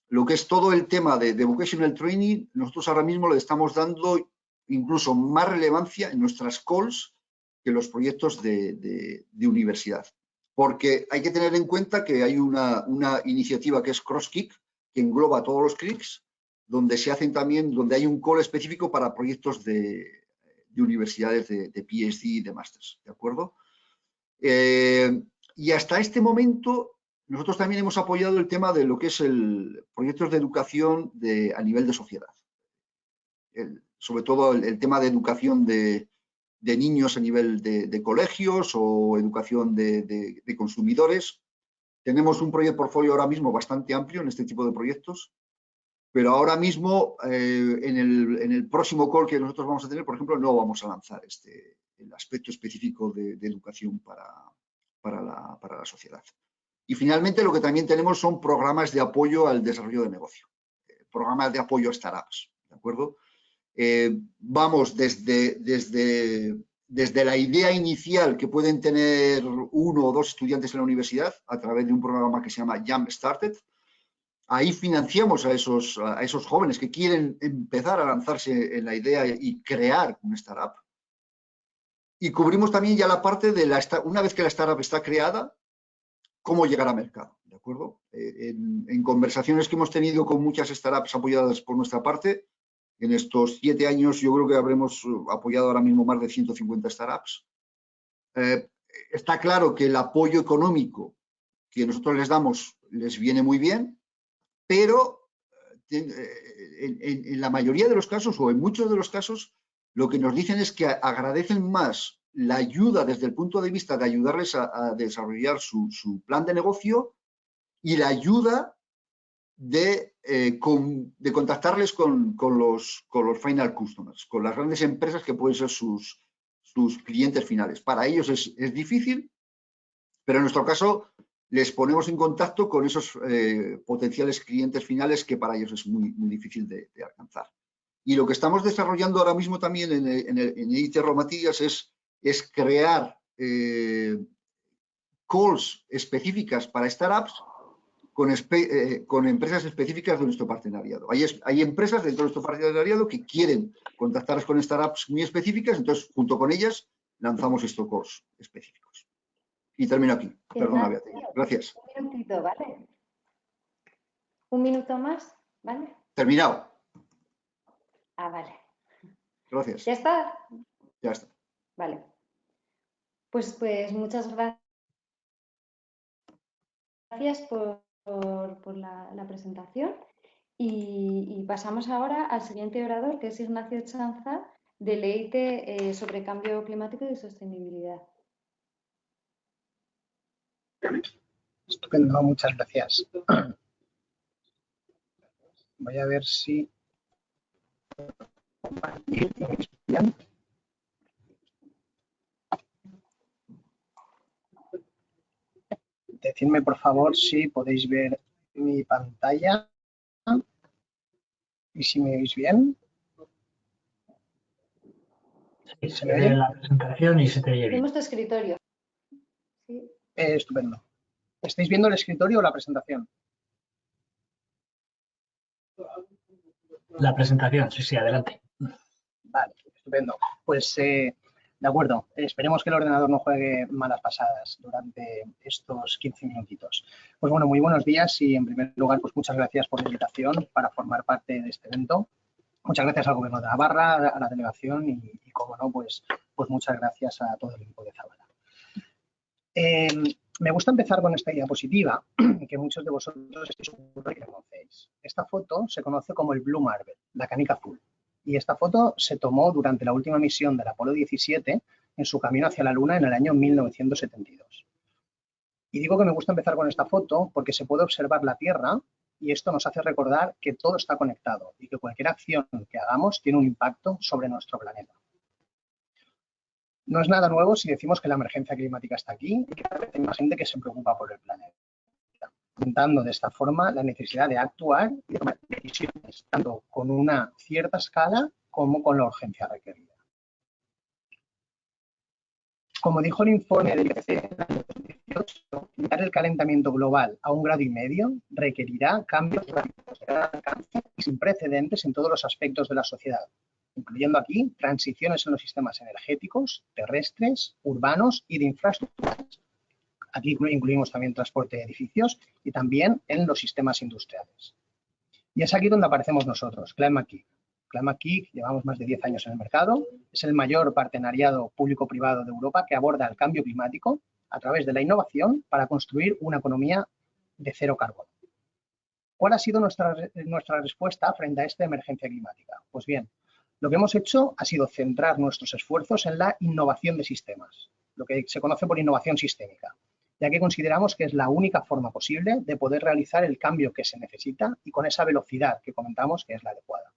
lo que es todo el tema de, vocational training, nosotros ahora mismo le estamos dando incluso más relevancia en nuestras calls que los proyectos de, universidad. Porque hay que tener en cuenta que hay una, una iniciativa que es CrossKick, que engloba todos los clics, donde se hacen también, donde hay un call específico para proyectos de, de universidades de, PhD y de másters, ¿de acuerdo? Eh, y hasta este momento nosotros también hemos apoyado el tema de lo que es el proyectos de educación de, a nivel de sociedad. sobre todo el, tema de educación de, niños a nivel de, colegios o educación de, consumidores. Tenemos un proyecto portfolio ahora mismo bastante amplio en este tipo de proyectos pero ahora mismo, eh, en, el, próximo call que nosotros vamos a tener, por ejemplo, no vamos a lanzar este, el aspecto específico de, educación para, para, la, sociedad. Y finalmente, lo que también tenemos son programas de apoyo al desarrollo de negocio, eh, programas de apoyo a startups, ¿de acuerdo? Eh, vamos desde, desde, desde la idea inicial que pueden tener uno o dos estudiantes en la universidad a través de un programa que se llama Jump Started, ahí financiamos a esos, a esos jóvenes que quieren empezar a lanzarse en la idea y crear un startup. Y cubrimos también ya la parte de la, una vez que la startup está creada, cómo llegar a mercado, ¿de acuerdo? Eh, en, conversaciones que hemos tenido con muchas startups apoyadas por nuestra parte, en estos siete años yo creo que habremos apoyado ahora mismo más de 150 startups. Eh, está claro que el apoyo económico que nosotros les damos les viene muy bien, pero en, la mayoría de los casos o en muchos de los casos lo que nos dicen es que agradecen más la ayuda desde el punto de vista de ayudarles a, desarrollar su, plan de negocio y la ayuda de, eh, de contactarles con, los, con los final customers, con las grandes empresas que pueden ser sus, sus clientes finales. Para ellos es, es difícil, pero en nuestro caso les ponemos en contacto con esos eh, potenciales clientes finales que para ellos es muy, difícil de, alcanzar. Y lo que estamos desarrollando ahora mismo también en, en, en Romatillas es, crear eh, calls específicas para startups con, eh, con, empresas específicas de nuestro partenariado. Hay, hay, empresas dentro de nuestro partenariado que quieren contactarnos con startups muy específicas, entonces junto con ellas lanzamos estos calls específicos. Y termino aquí. Perdona, Beatriz. Gracias. Un minutito, ¿vale? Un minuto más, ¿vale? Terminado. Ah, vale. Gracias. ¿Ya está? Ya está. Vale. Pues, pues muchas gracias por, por, la, presentación. Y, pasamos ahora al siguiente orador, que es Ignacio Chanza, de Leite eh, sobre cambio climático y sostenibilidad. Estupendo, muchas gracias. Voy a ver si... Decidme, por favor, si podéis ver mi pantalla y si me oís bien. se ve la presentación y se te oye bien. Tenemos tu escritorio. Eh, estupendo. ¿Estáis viendo el escritorio o la presentación? La presentación, sí, sí, adelante. Vale, estupendo. Pues, eh, de acuerdo, esperemos que el ordenador no juegue malas pasadas durante estos 15 minutitos. Pues bueno, muy buenos días y en primer lugar, pues muchas gracias por la invitación para formar parte de este evento. Muchas gracias al Gobierno de Navarra, a la delegación y, como no, pues, pues muchas gracias a todo el equipo de Zabala. Em, me gusta empezar con esta diapositiva que muchos de vosotros seguro que conocéis. Esta foto se conoce como el Blue Marble, la canica azul. Y esta foto se tomó durante la última misión del Apolo 17 en su camino hacia la Luna en el año 1972. Y digo que me gusta empezar con esta foto porque se puede observar la Tierra y esto nos hace recordar que todo está conectado y que cualquier acción que hagamos tiene un impacto sobre nuestro planeta. No es nada nuevo si decimos que la emergencia climática está aquí y que hay más gente que se preocupa por el planeta, apuntando de esta forma la necesidad de actuar y tomar decisiones, tanto con una cierta escala como con la urgencia requerida. Como dijo el informe del IPCC en el año 2018, limitar el calentamiento global a un grado y medio requerirá cambios de gran alcance y sin precedentes en todos los aspectos de la sociedad, incluyendo aquí transiciones en los sistemas energéticos, terrestres, urbanos y de infraestructuras. Aquí incluimos también transporte de edificios y también en los sistemas industriales. Y es aquí donde aparecemos nosotros, Climate Kick. Climate llevamos más de 10 años en el mercado, es el mayor partenariado público-privado de Europa que aborda el cambio climático a través de la innovación para construir una economía de cero carbono. ¿Cuál ha sido nuestra respuesta frente a esta emergencia climática? Pues bien, lo que hemos hecho ha sido centrar nuestros esfuerzos en la innovación de sistemas, lo que se conoce por innovación sistémica, ya que consideramos que es la única forma posible de poder realizar el cambio que se necesita y con esa velocidad que comentamos que es la adecuada.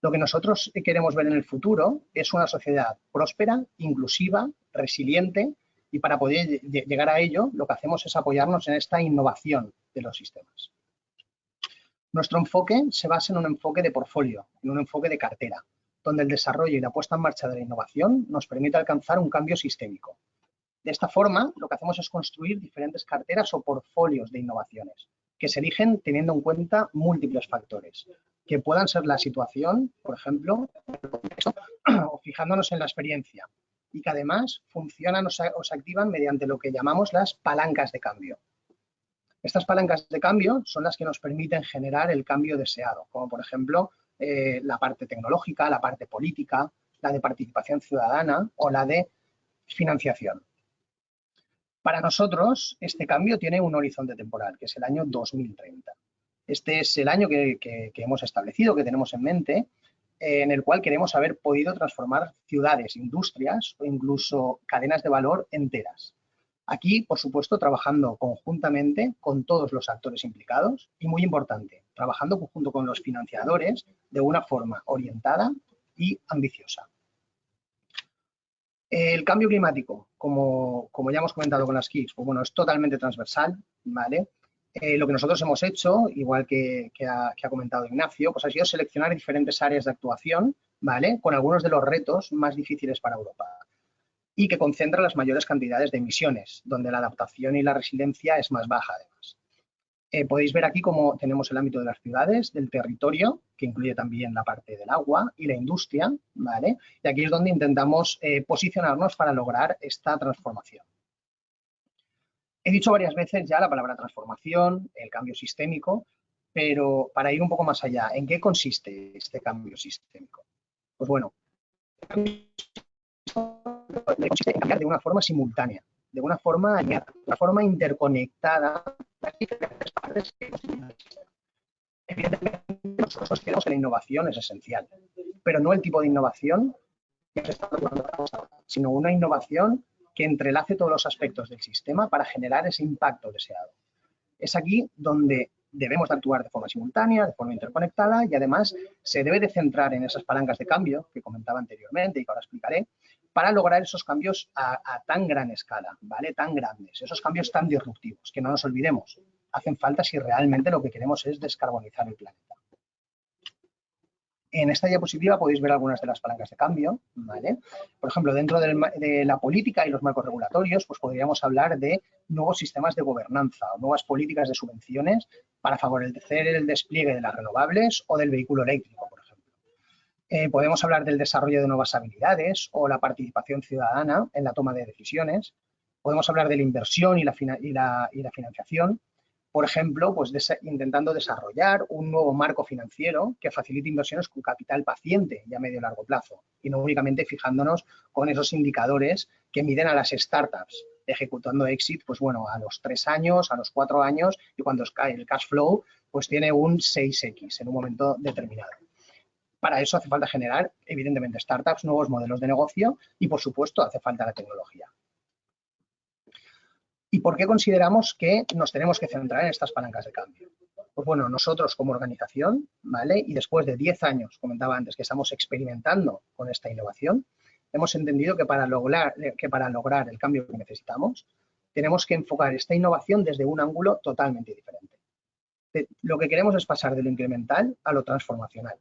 Lo que nosotros queremos ver en el futuro es una sociedad próspera, inclusiva, resiliente y para poder llegar a ello lo que hacemos es apoyarnos en esta innovación de los sistemas. Nuestro enfoque se basa en un enfoque de portfolio, en un enfoque de cartera, donde el desarrollo y la puesta en marcha de la innovación nos permite alcanzar un cambio sistémico. De esta forma, lo que hacemos es construir diferentes carteras o portfolios de innovaciones, que se eligen teniendo en cuenta múltiples factores, que puedan ser la situación, por ejemplo, o fijándonos en la experiencia, y que además funcionan o se, activan mediante lo que llamamos las palancas de cambio, Estas palancas de cambio son las que nos permiten generar el cambio deseado, como por ejemplo eh, la parte tecnológica, la parte política, la de participación ciudadana o la de financiación. Para nosotros, este cambio tiene un horizonte temporal, que es el año 2030. Este es el año que, hemos establecido, que tenemos en mente, en el cual queremos haber podido transformar ciudades, industrias o incluso cadenas de valor enteras. Aquí, por supuesto, trabajando conjuntamente con todos los actores implicados y, muy importante, trabajando junto con los financiadores de una forma orientada y ambiciosa. El cambio climático, como, ya hemos comentado con las KICS, pues bueno, es totalmente transversal, ¿vale? Eh, lo que nosotros hemos hecho, igual que, ha, que, ha, comentado Ignacio, pues ha sido seleccionar diferentes áreas de actuación, ¿vale? Con algunos de los retos más difíciles para Europa y que concentra las mayores cantidades de emisiones, donde la adaptación y la resiliencia es más baja además. Eh, podéis ver aquí cómo tenemos el ámbito de las ciudades, del territorio, que incluye también la parte del agua y la industria, ¿vale? Y aquí es donde intentamos eh, posicionarnos para lograr esta transformación. He dicho varias veces ya la palabra transformación, el cambio sistémico, pero para ir un poco más allá, ¿en qué consiste este cambio sistémico? Pues bueno, consiste en cambiar de una forma simultánea, de una forma de una forma interconectada las diferentes partes que Evidentemente, nosotros consideramos que la innovación es esencial, pero no el tipo de innovación que se está sino una innovación que entrelace todos los aspectos del sistema para generar ese impacto deseado. Es aquí donde debemos de actuar de forma simultánea, de forma interconectada y además se debe de centrar en esas palancas de cambio que comentaba anteriormente y que ahora explicaré, para lograr esos cambios a, tan gran escala, ¿vale? Tan grandes, esos cambios tan disruptivos, que no nos olvidemos, hacen falta si realmente lo que queremos es descarbonizar el planeta. En esta diapositiva podéis ver algunas de las palancas de cambio, ¿vale? Por ejemplo, dentro de la política y los marcos regulatorios, pues podríamos hablar de nuevos sistemas de gobernanza o nuevas políticas de subvenciones para favorecer el despliegue de las renovables o del vehículo eléctrico, por eh, podemos hablar del desarrollo de nuevas habilidades o la participación ciudadana en la toma de decisiones. Podemos hablar de la inversión y la, financiación. Por ejemplo, pues intentando desarrollar un nuevo marco financiero que facilite inversiones con capital paciente y a medio y largo plazo. Y no únicamente fijándonos con esos indicadores que miden a las startups ejecutando exit, pues bueno, a los tres años, a los cuatro años y cuando cae el cash flow, pues tiene un 6X en un momento determinado. Para eso hace falta generar, evidentemente, startups, nuevos modelos de negocio y, por supuesto, hace falta la tecnología. ¿Y por qué consideramos que nos tenemos que centrar en estas palancas de cambio? Pues bueno, nosotros como organización, ¿vale? Y después de 10 años, comentaba antes, que estamos experimentando con esta innovación, hemos entendido que para lograr, que para lograr el cambio que necesitamos, tenemos que enfocar esta innovación desde un ángulo totalmente diferente. Lo que queremos es pasar de lo incremental a lo transformacional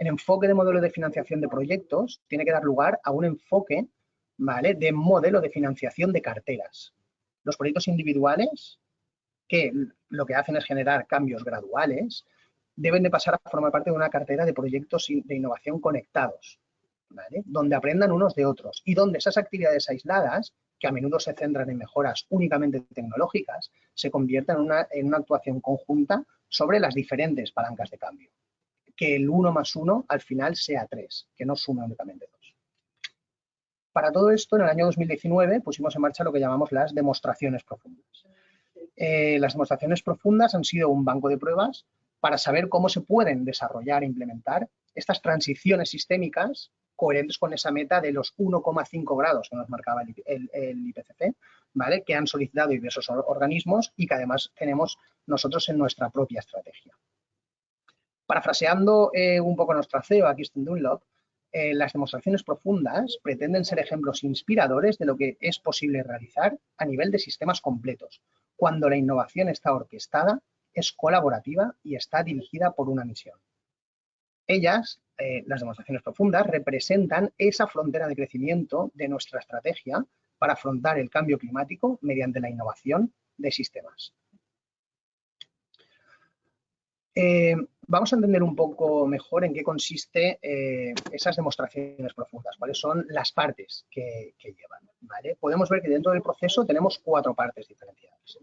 el enfoque de modelo de financiación de proyectos tiene que dar lugar a un enfoque ¿vale? de modelo de financiación de carteras. Los proyectos individuales, que lo que hacen es generar cambios graduales, deben de pasar a formar parte de una cartera de proyectos de innovación conectados, donde aprendan unos de otros y donde esas actividades aisladas, que a menudo se centran en mejoras únicamente tecnológicas, se conviertan en una actuación conjunta sobre las diferentes palancas de cambio que el 1 más 1 al final sea 3, que no sume únicamente 2. Para todo esto, en el año 2019 pusimos en marcha lo que llamamos las demostraciones profundas. Eh, las demostraciones profundas han sido un banco de pruebas para saber cómo se pueden desarrollar e implementar estas transiciones sistémicas coherentes con esa meta de los 1,5 grados que nos marcaba el, el, IPCC, ¿vale? que han solicitado diversos organismos y que además tenemos nosotros en nuestra propia estrategia. Parafraseando eh, un poco nuestra CEO, aquí está Dunlop, eh, las demostraciones profundas pretenden ser ejemplos inspiradores de lo que es posible realizar a nivel de sistemas completos, cuando la innovación está orquestada, es colaborativa y está dirigida por una misión. Ellas, eh, las demostraciones profundas, representan esa frontera de crecimiento de nuestra estrategia para afrontar el cambio climático mediante la innovación de sistemas. Eh, vamos a entender un poco mejor en qué consiste eh, esas demostraciones profundas, cuáles son las partes que, llevan. Podemos ver que dentro del proceso tenemos cuatro partes diferenciadas.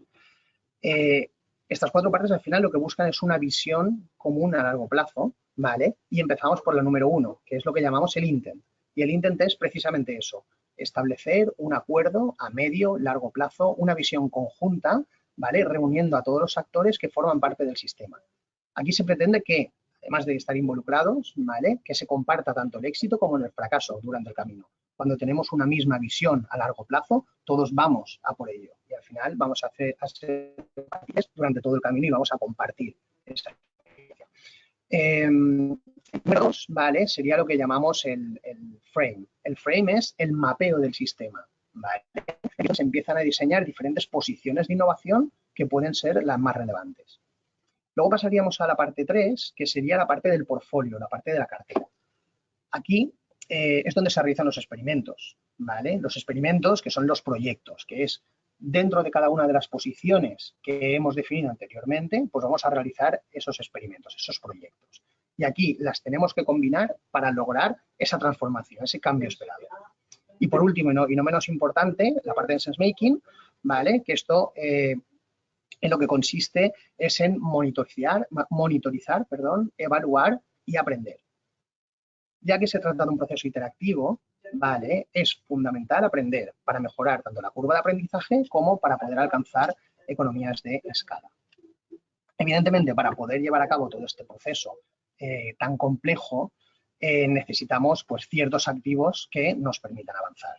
Eh, Estas cuatro partes al final lo que buscan es una visión común a largo plazo, ¿vale? Y empezamos por la número uno, que es lo que llamamos el intent. Y el intent es precisamente eso, establecer un acuerdo a medio, largo plazo, una visión conjunta, ¿vale? Reuniendo a todos los actores que forman parte del sistema. Aquí se pretende que, además de estar involucrados. Que se comparta tanto el éxito como el fracaso durante el camino. Cuando tenemos una misma visión a largo plazo, todos vamos a por ello. Y al final vamos a, hacer, a durante todo el camino y vamos a compartir esa eh, número dos, ¿vale? Sería lo que llamamos el, frame. El frame es el mapeo del sistema, ¿vale? Empiezan a diseñar diferentes posiciones de innovación que pueden ser las más relevantes. Luego pasaríamos a la parte 3, que sería la parte del portfolio, la parte de la cartera. Aquí eh, es donde se realizan los experimentos, ¿vale? Los experimentos que son los proyectos, que es dentro de cada una de las posiciones que hemos definido anteriormente, pues vamos a realizar esos experimentos, esos proyectos. Y aquí las tenemos que combinar para lograr esa transformación, ese cambio esperado. Y por último, y no, menos importante, la parte de sense making, ¿vale? Que esto eh, en lo que consiste es en monitorizar, monitorizar perdón, evaluar y aprender. Ya que se trata de un proceso interactivo, ¿vale? Es fundamental aprender para mejorar tanto la curva de aprendizaje como para poder alcanzar economías de escala. Evidentemente, para poder llevar a cabo todo este proceso eh, tan complejo, eh, necesitamos pues, ciertos activos que nos permitan avanzar.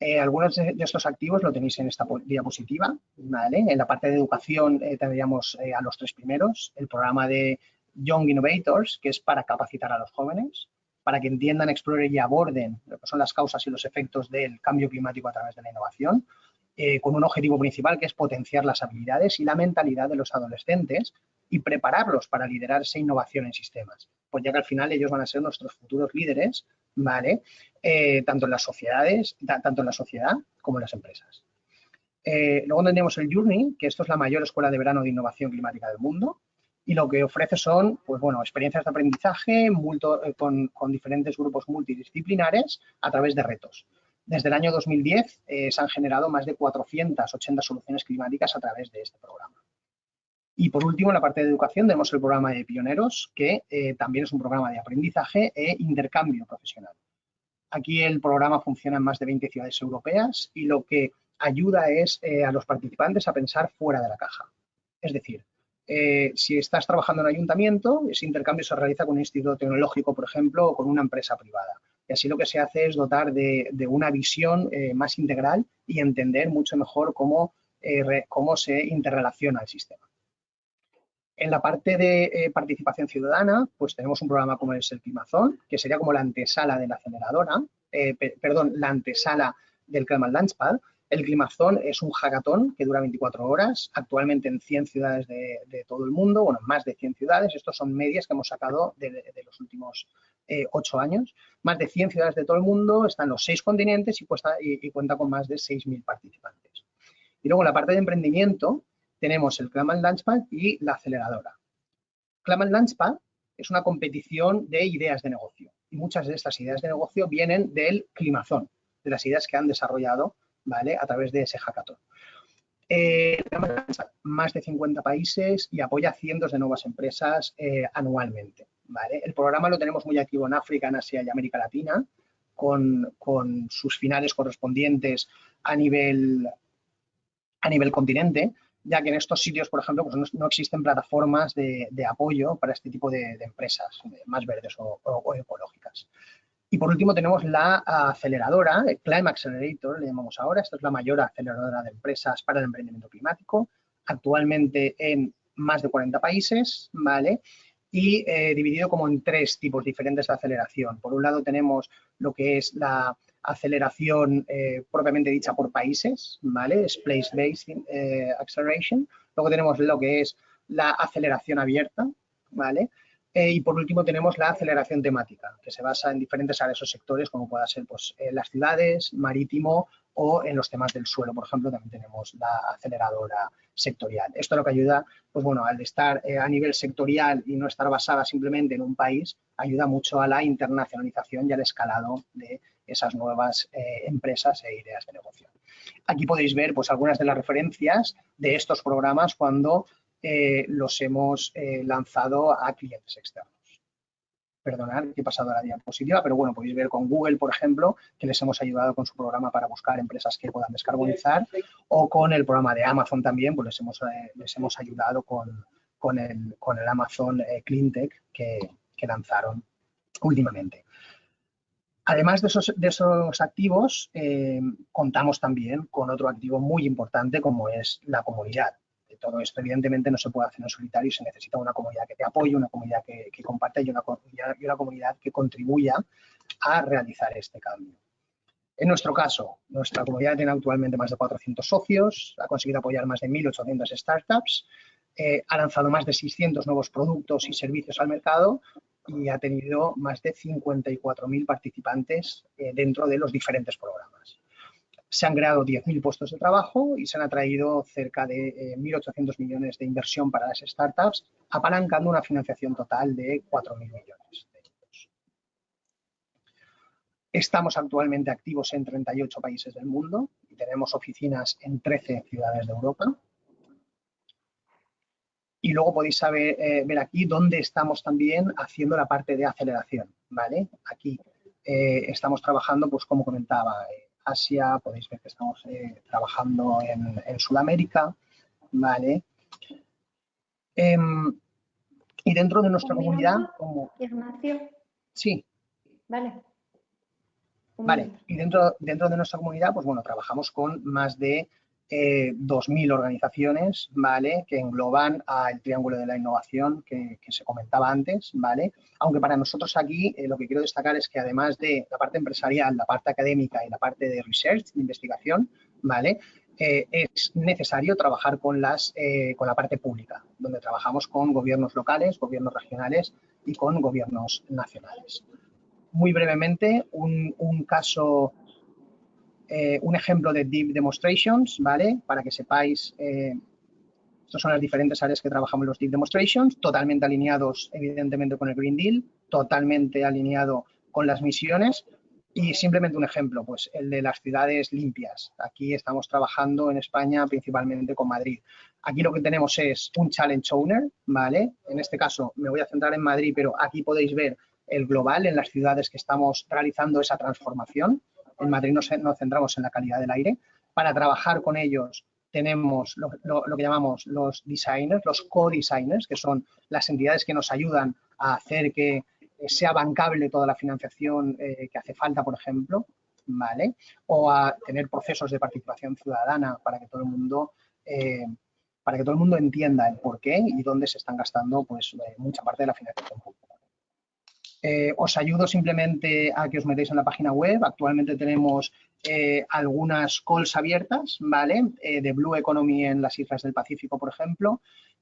Eh, algunos de, estos activos lo tenéis en esta diapositiva. ¿vale? En la parte de educación tendríamos a los tres primeros, el programa de Young Innovators, que es para capacitar a los jóvenes, para que entiendan, exploren y aborden lo que son las causas y los efectos del cambio climático a través de la innovación, eh, con un objetivo principal que es potenciar las habilidades y la mentalidad de los adolescentes y prepararlos para liderar esa innovación en sistemas, pues ya que al final ellos van a ser nuestros futuros líderes, ¿vale? Eh, tanto en las sociedades, tanto en la sociedad como en las empresas. Eh, luego tendríamos el Journey, que esto es la mayor escuela de verano de innovación climática del mundo, y lo que ofrece son, pues bueno, experiencias de aprendizaje eh, con, diferentes grupos multidisciplinares a través de retos. Desde el año 2010 eh, se han generado más de 480 soluciones climáticas a través de este programa. Y por último, en la parte de educación tenemos el programa de Pioneros, que eh, también es un programa de aprendizaje e intercambio profesional. Aquí el programa funciona en más de 20 ciudades europeas y lo que ayuda es a los participantes a pensar fuera de la caja. Es decir, eh, si estás trabajando en ayuntamiento, ese intercambio se realiza con un instituto tecnológico, por ejemplo, o con una empresa privada. Y así lo que se hace es dotar de, una visión eh, más integral y entender mucho mejor eh, cómo se interrelaciona el sistema. En la parte de participación ciudadana, pues tenemos un programa como es el Climazón, que sería como la antesala de la aceleradora, perdón, la antesala del Climate Launchpad, el Climazón es un hackathon que dura 24 horas, actualmente en 100 ciudades de, todo el mundo, bueno, más de 100 ciudades, estos son medias que hemos sacado de, los últimos eh, 8 años. Más de 100 ciudades de todo el mundo, están los 6 continentes y, y, cuenta con más de 6.000 participantes. Y luego la parte de emprendimiento tenemos el Climate Launchpad y la aceleradora. Climate Launchpad es una competición de ideas de negocio y muchas de estas ideas de negocio vienen del Climazón, de las ideas que han desarrollado a través de ese hackathon. Eh, más de 50 países y apoya cientos de nuevas empresas eh, anualmente. El programa lo tenemos muy activo en África, en Asia y América Latina, con, sus finales correspondientes a nivel, a nivel continente, ya que en estos sitios, por ejemplo, pues no, existen plataformas de, apoyo para este tipo de, empresas más verdes o ecológicas. Y por último tenemos la aceleradora, el Climate Accelerator, le llamamos ahora. Esta es la mayor aceleradora de empresas para el emprendimiento climático, actualmente en más de 40 países, ¿vale? Y eh, dividido como en tres tipos diferentes de aceleración. Por un lado tenemos lo que es la aceleración eh, propiamente dicha por países, ¿vale? Es Place-Based eh, Acceleration. Luego tenemos lo que es la aceleración abierta, ¿vale? Eh, y por último tenemos la aceleración temática, que se basa en diferentes áreas o sectores, como pueda ser pues, las ciudades, marítimo o en los temas del suelo, por ejemplo, también tenemos la aceleradora sectorial. Esto lo que ayuda, pues bueno, al estar eh, a nivel sectorial y no estar basada simplemente en un país, ayuda mucho a la internacionalización y al escalado de esas nuevas eh, empresas e ideas de negocio. Aquí podéis ver pues, algunas de las referencias de estos programas cuando eh, los hemos eh, lanzado a clientes externos. Perdonad que he pasado a la diapositiva, pero bueno, podéis ver con Google, por ejemplo, que les hemos ayudado con su programa para buscar empresas que puedan descarbonizar, o con el programa de Amazon también, pues les hemos, les hemos ayudado con, con, el, con el Amazon CleanTech que, que lanzaron últimamente. Además de esos, activos, contamos también con otro activo muy importante como es la comunidad todo esto evidentemente no se puede hacer en solitario, se necesita una comunidad que te apoye, una comunidad que, que comparte y una, y una comunidad que contribuya a realizar este cambio. En nuestro caso, nuestra comunidad tiene actualmente más de 400 socios, ha conseguido apoyar más de 1.800 startups, eh, ha lanzado más de 600 nuevos productos y servicios al mercado y ha tenido más de 54.000 participantes eh, dentro de los diferentes programas se han creado 10.000 puestos de trabajo y se han atraído cerca de 1.800 eh, millones de inversión para las startups, apalancando una financiación total de 4.000 millones de euros. Estamos actualmente activos en 38 países del mundo y tenemos oficinas en 13 ciudades de Europa. Y luego podéis saber, eh, ver aquí dónde estamos también haciendo la parte de aceleración. ¿vale? Aquí eh, estamos trabajando, pues como comentaba, Asia, podéis ver que estamos eh, trabajando en, Sudamérica, ¿vale? Em, y dentro de nuestra comunidad... Como... Ignacio. Sí. Vale. vale, y dentro, dentro de nuestra comunidad, pues bueno, trabajamos con más de 2.000 eh, organizaciones, ¿vale? Que engloban al triángulo de la innovación que, se comentaba antes, ¿vale? Aunque para nosotros aquí eh, lo que quiero destacar es que además de la parte empresarial, la parte académica y la parte de research, de investigación, ¿vale? Eh, es necesario trabajar con, las, con la parte pública, donde trabajamos con gobiernos locales, gobiernos regionales y con gobiernos nacionales. Muy brevemente, un, un caso eh, un ejemplo de Deep Demonstrations, ¿vale? Para que sepáis, eh, estas son las diferentes áreas que trabajamos los Deep Demonstrations, totalmente alineados, evidentemente, con el Green Deal, totalmente alineado con las misiones y simplemente un ejemplo, pues el de las ciudades limpias. Aquí estamos trabajando en España principalmente con Madrid. Aquí lo que tenemos es un Challenge Owner, ¿vale? En este caso me voy a centrar en Madrid, pero aquí podéis ver el global en las ciudades que estamos realizando esa transformación. En Madrid nos, centramos en la calidad del aire. Para trabajar con ellos tenemos lo, que llamamos los designers, los co-designers, que son las entidades que nos ayudan a hacer que sea bancable toda la financiación eh, que hace falta, por ejemplo, ¿vale? O a tener procesos de participación ciudadana para que todo el mundo, eh, para que todo el mundo entienda el por qué y dónde se están gastando pues, eh, mucha parte de la financiación pública. Eh, os ayudo simplemente a que os metáis en la página web. Actualmente tenemos eh, algunas calls abiertas, ¿vale? Eh, de Blue Economy en las Islas del Pacífico, por ejemplo.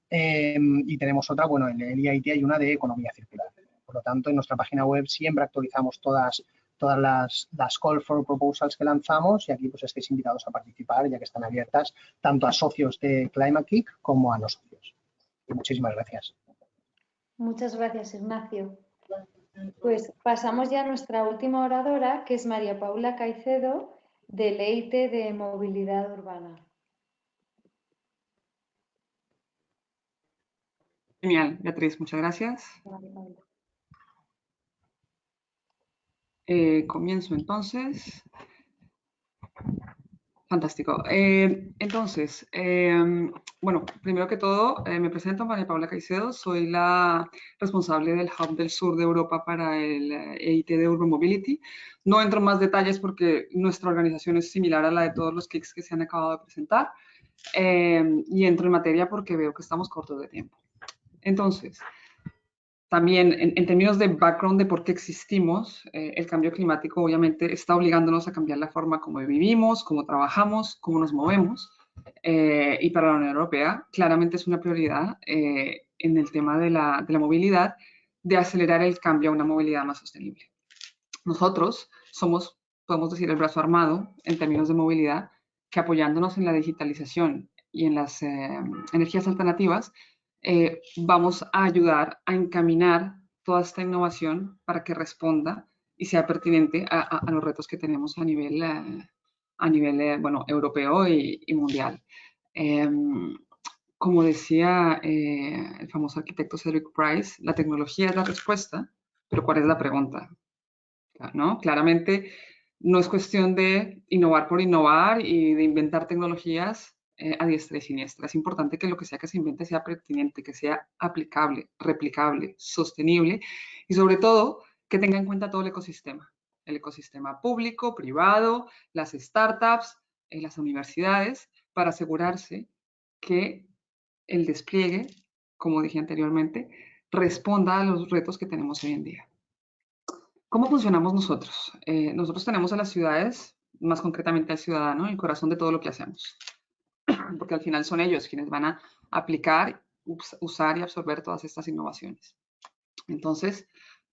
y tenemos otra, bueno, en el IIT hay una de economía circular. Por lo tanto, en nuestra página web siempre actualizamos todas, todas las, las call for proposals que lanzamos y aquí pues estáis invitados a participar ya que están abiertas tanto a socios de Climate Kick como a no socios. muchísimas gracias. Muchas gracias, Ignacio. Pues pasamos ya a nuestra última oradora, que es María Paula Caicedo, de Leite de Movilidad Urbana. Genial, Beatriz, muchas gracias. Eh, comienzo entonces. Fantástico. Eh, entonces, em, bueno, primero que todo, eh, me presento, María Paula Caicedo, soy la responsable del Hub del Sur de Europa para el EIT de Urban Mobility. No entro en más detalles porque nuestra organización es similar a la de todos los kicks que se han acabado de presentar. Em, y entro en materia porque veo que estamos cortos de tiempo. Entonces, también en, términos de background de por qué existimos, eh, el cambio climático obviamente está obligándonos a cambiar la forma como vivimos, cómo trabajamos, cómo nos movemos. Eh, y para la Unión Europea claramente es una prioridad eh, en el tema de la, de la movilidad de acelerar el cambio a una movilidad más sostenible. Nosotros somos, podemos decir, el brazo armado en términos de movilidad que apoyándonos en la digitalización y en las energías alternativas, eh, vamos a ayudar a encaminar toda esta innovación para que responda y sea pertinente a, los retos que tenemos a nivel, eh, a nivel bueno, europeo y, mundial. Em, como decía el famoso arquitecto Cedric Price, la tecnología es la respuesta, pero ¿cuál es la pregunta? ¿No? Claramente no es cuestión de innovar por innovar y de inventar tecnologías eh, a diestra y siniestra. Es importante que lo que sea que se invente sea pertinente, que sea aplicable, replicable, sostenible y sobre todo que tenga en cuenta todo el ecosistema. El ecosistema público, privado, las startups, eh, las universidades, para asegurarse que el despliegue, como dije anteriormente, responda a los retos que tenemos hoy en día. ¿Cómo funcionamos nosotros? Eh, nosotros tenemos a las ciudades, más concretamente al ciudadano, el corazón de todo lo que hacemos porque al final son ellos quienes van a aplicar, usar y absorber todas estas innovaciones. Entonces,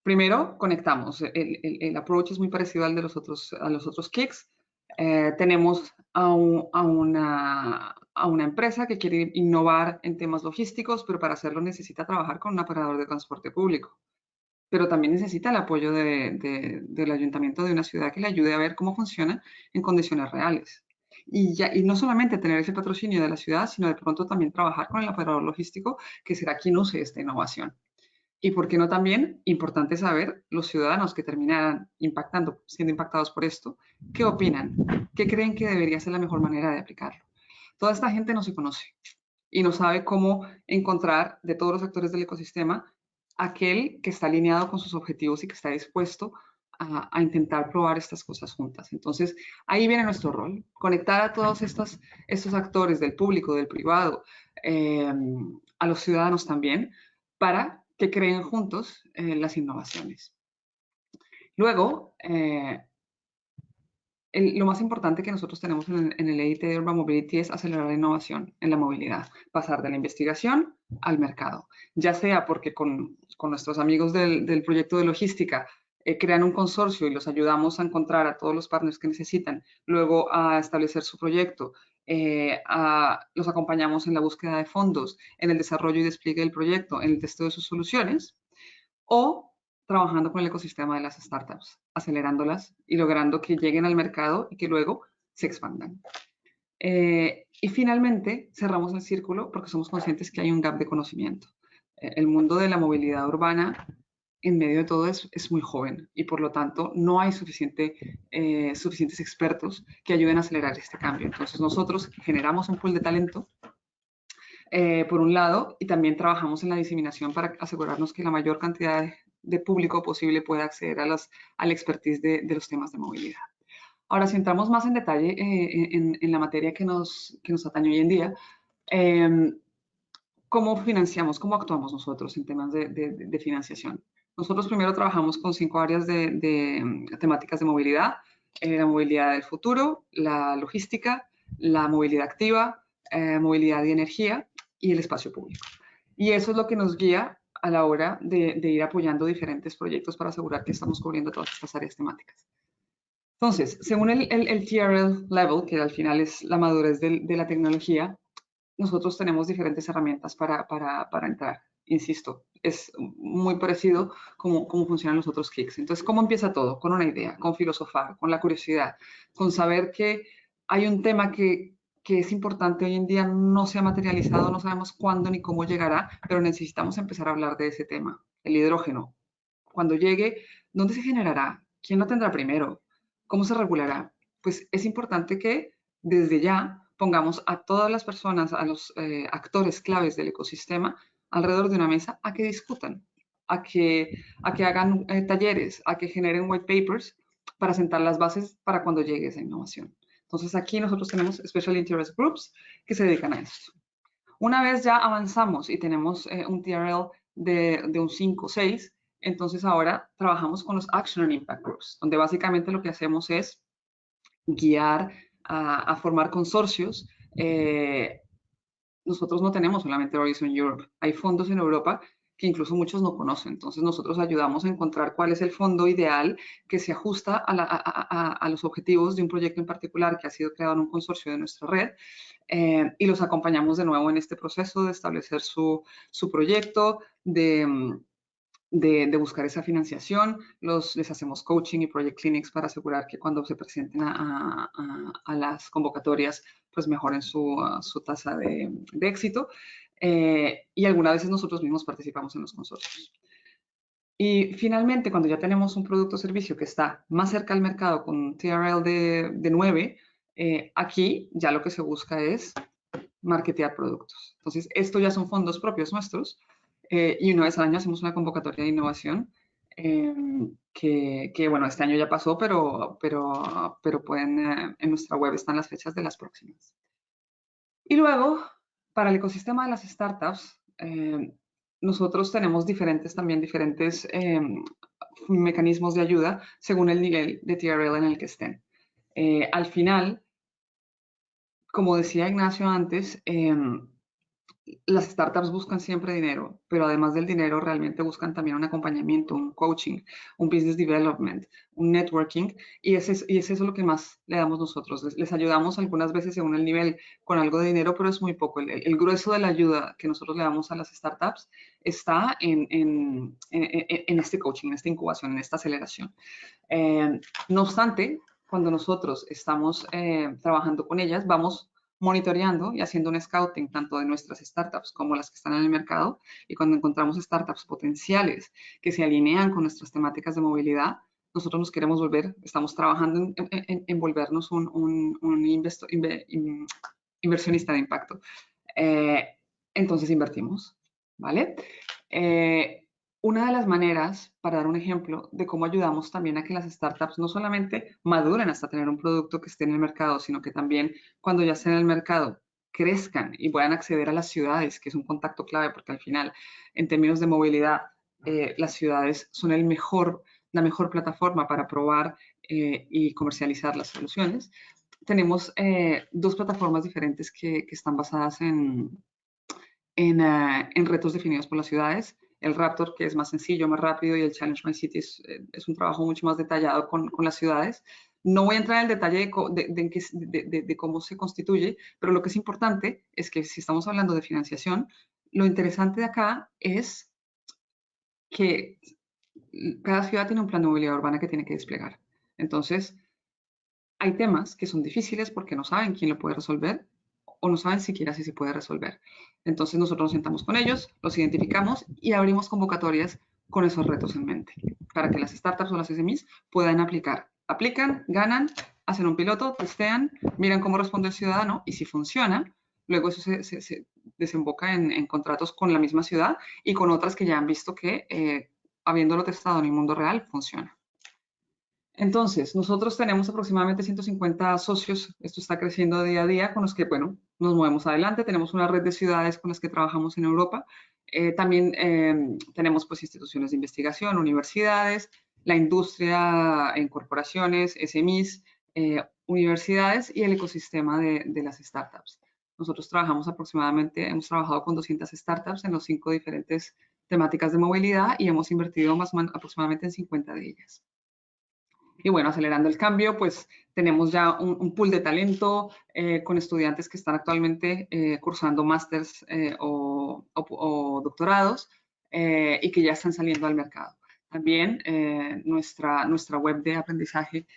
primero conectamos. El, approach es muy parecido al de los otros, a los otros kicks. Eh, tenemos a, una, a una empresa que quiere innovar en temas logísticos, pero para hacerlo necesita trabajar con un operador de transporte público. Pero también necesita el apoyo del ayuntamiento de una ciudad que le ayude a ver cómo funciona en condiciones reales y, ya, y no solamente tener ese patrocinio de la ciudad, sino de pronto también trabajar con el operador logístico que será quien use esta innovación. Y por qué no también, importante saber, los ciudadanos que terminan impactando, siendo impactados por esto, ¿qué opinan? ¿Qué creen que debería ser la mejor manera de aplicarlo? Toda esta gente no se conoce y no sabe cómo encontrar de todos los actores del ecosistema aquel que está alineado con sus objetivos y que está dispuesto a, intentar probar estas cosas juntas. Entonces, ahí viene nuestro rol, conectar a todos estos, estos actores del público, del privado, em, a los ciudadanos también, para que creen juntos eh, las innovaciones. Luego, eh, lo más importante que nosotros tenemos en, el EIT de Urban Mobility es acelerar la innovación en la movilidad, pasar de la investigación al mercado, ya sea porque con, con nuestros amigos del, del proyecto de logística eh, crean un consorcio y los ayudamos a encontrar a todos los partners que necesitan, luego a establecer su proyecto, eh, los acompañamos en la búsqueda de fondos, en el desarrollo y despliegue del proyecto, en el testeo de sus soluciones, o trabajando con el ecosistema de las startups, acelerándolas y logrando que lleguen al mercado y que luego se expandan. Eh, y finalmente cerramos el círculo porque somos conscientes que hay un gap de conocimiento. el mundo de la movilidad urbana en medio de todo es, muy joven y por lo tanto no hay suficiente, eh, suficientes expertos que ayuden a acelerar este cambio. Entonces nosotros generamos un pool de talento eh, por un lado y también trabajamos en la diseminación para asegurarnos que la mayor cantidad de, público posible pueda acceder a las, al expertise de, de, los temas de movilidad. Ahora, si entramos más en detalle eh, en, en, la materia que nos, que nos atañe hoy en día, ¿cómo financiamos, cómo actuamos nosotros en temas de, de financiación? Nosotros primero trabajamos con cinco áreas de, mm, temáticas de movilidad. Eh, la movilidad del futuro, la logística, la movilidad activa, eh, movilidad y energía y el espacio público. Y eso es lo que nos guía a la hora de, ir apoyando diferentes proyectos para asegurar que estamos cubriendo todas estas áreas temáticas. Entonces, según el, TRL level, que al final es la madurez de, la tecnología, nosotros tenemos diferentes herramientas para entrar insisto, es muy parecido como cómo funcionan los otros kicks. Entonces, ¿cómo empieza todo? Con una idea, con filosofar, con la curiosidad, con saber que hay un tema que, que es importante hoy en día, no se ha materializado, no sabemos cuándo ni cómo llegará, pero necesitamos empezar a hablar de ese tema, el hidrógeno. Cuando llegue, ¿dónde se generará? ¿Quién lo tendrá primero? ¿Cómo se regulará? Pues es importante que desde ya pongamos a todas las personas, a los eh, actores claves del ecosistema, alrededor de una mesa a que discutan, a que, a que hagan eh, talleres, a que generen white papers para sentar las bases para cuando llegue esa innovación. Entonces aquí nosotros tenemos Special Interest Groups que se dedican a esto. Una vez ya avanzamos y tenemos eh, un TRL de, de un 5 o 6, entonces ahora trabajamos con los Action and Impact Groups, donde básicamente lo que hacemos es guiar a, formar consorcios eh, nosotros no tenemos solamente Horizon Europe, hay fondos en Europa que incluso muchos no conocen. Entonces nosotros ayudamos a encontrar cuál es el fondo ideal que se ajusta a, los objetivos de un proyecto en particular que ha sido creado en un consorcio de nuestra red eh, y los acompañamos de nuevo en este proceso de establecer su, proyecto, de, de, buscar esa financiación, los, les hacemos coaching y project clinics para asegurar que cuando se presenten a, las convocatorias, pues mejoren su, tasa de, éxito. Eh, y algunas veces nosotros mismos participamos en los consorcios. Y finalmente, cuando ya tenemos un producto o servicio que está más cerca al mercado con TRL de, de 9, eh, aquí ya lo que se busca es marketear productos. Entonces, esto ya son fondos propios nuestros eh, y una vez al año hacemos una convocatoria de innovación em, que, bueno, este año ya pasó, pero, pero, pero pueden, eh, en nuestra web están las fechas de las próximas. Y luego, para el ecosistema de las startups, nosotros tenemos diferentes, también diferentes mecanismos de ayuda según el nivel de TRL en el que estén. Eh, al final, como decía Ignacio antes, las startups buscan siempre dinero, pero además del dinero realmente buscan también un acompañamiento, un coaching, un business development, un networking, y, es, eso lo que más le damos nosotros. Les, ayudamos algunas veces según el nivel con algo de dinero, pero es muy poco. El, grueso de la ayuda que nosotros le damos a las startups está en, este coaching, en esta incubación, en esta aceleración. Eh, no obstante, cuando nosotros estamos eh, trabajando con ellas, vamos monitoreando y haciendo un scouting tanto de nuestras startups como las que están en el mercado. Y cuando encontramos startups potenciales que se alinean con nuestras temáticas de movilidad, nosotros nos queremos volver, estamos trabajando en, volvernos un, un, inversionista de impacto. Eh, entonces invertimos, ¿vale? Eh, una de las maneras, para dar un ejemplo, de cómo ayudamos también a que las startups no solamente maduren hasta tener un producto que esté en el mercado, sino que también cuando ya estén en el mercado crezcan y puedan acceder a las ciudades, que es un contacto clave, porque al final, en términos de movilidad, eh, las ciudades son el mejor, la mejor plataforma para probar eh, y comercializar las soluciones. Tenemos eh, dos plataformas diferentes que, están basadas en, en, en retos definidos por las ciudades el Raptor, que es más sencillo, más rápido, y el Challenge My City es, eh, un trabajo mucho más detallado con, las ciudades. No voy a entrar en el detalle de, cómo se constituye, pero lo que es importante es que si estamos hablando de financiación, lo interesante de acá es que cada ciudad tiene un plan de movilidad urbana que tiene que desplegar. Entonces, hay temas que son difíciles porque no saben quién lo puede resolver o no saben siquiera si se puede resolver. Entonces nosotros nos sentamos con ellos, los identificamos y abrimos convocatorias con esos retos en mente para que las startups o las SMEs puedan aplicar. Aplican, ganan, hacen un piloto, testean, miran cómo responde el ciudadano y si funciona, luego eso se, desemboca en, contratos con la misma ciudad y con otras que ya han visto que, eh, habiéndolo testado en el mundo real, funciona. Entonces, nosotros tenemos aproximadamente 150 socios, esto está creciendo día a día, con los que, bueno, nos movemos adelante. Tenemos una red de ciudades con las que trabajamos en Europa. Eh, también em, tenemos pues instituciones de investigación, universidades, la industria en corporaciones, SMIs, eh, universidades y el ecosistema de, de, las startups. Nosotros trabajamos aproximadamente, hemos trabajado con 200 startups en los cinco diferentes temáticas de movilidad y hemos invertido más aproximadamente en 50 de ellas. Y bueno, acelerando el cambio, pues tenemos ya un, pool de talento eh, con estudiantes que están actualmente eh, cursando másters eh, o, doctorados y que ya están saliendo al mercado. También nuestra, nuestra web de aprendizaje,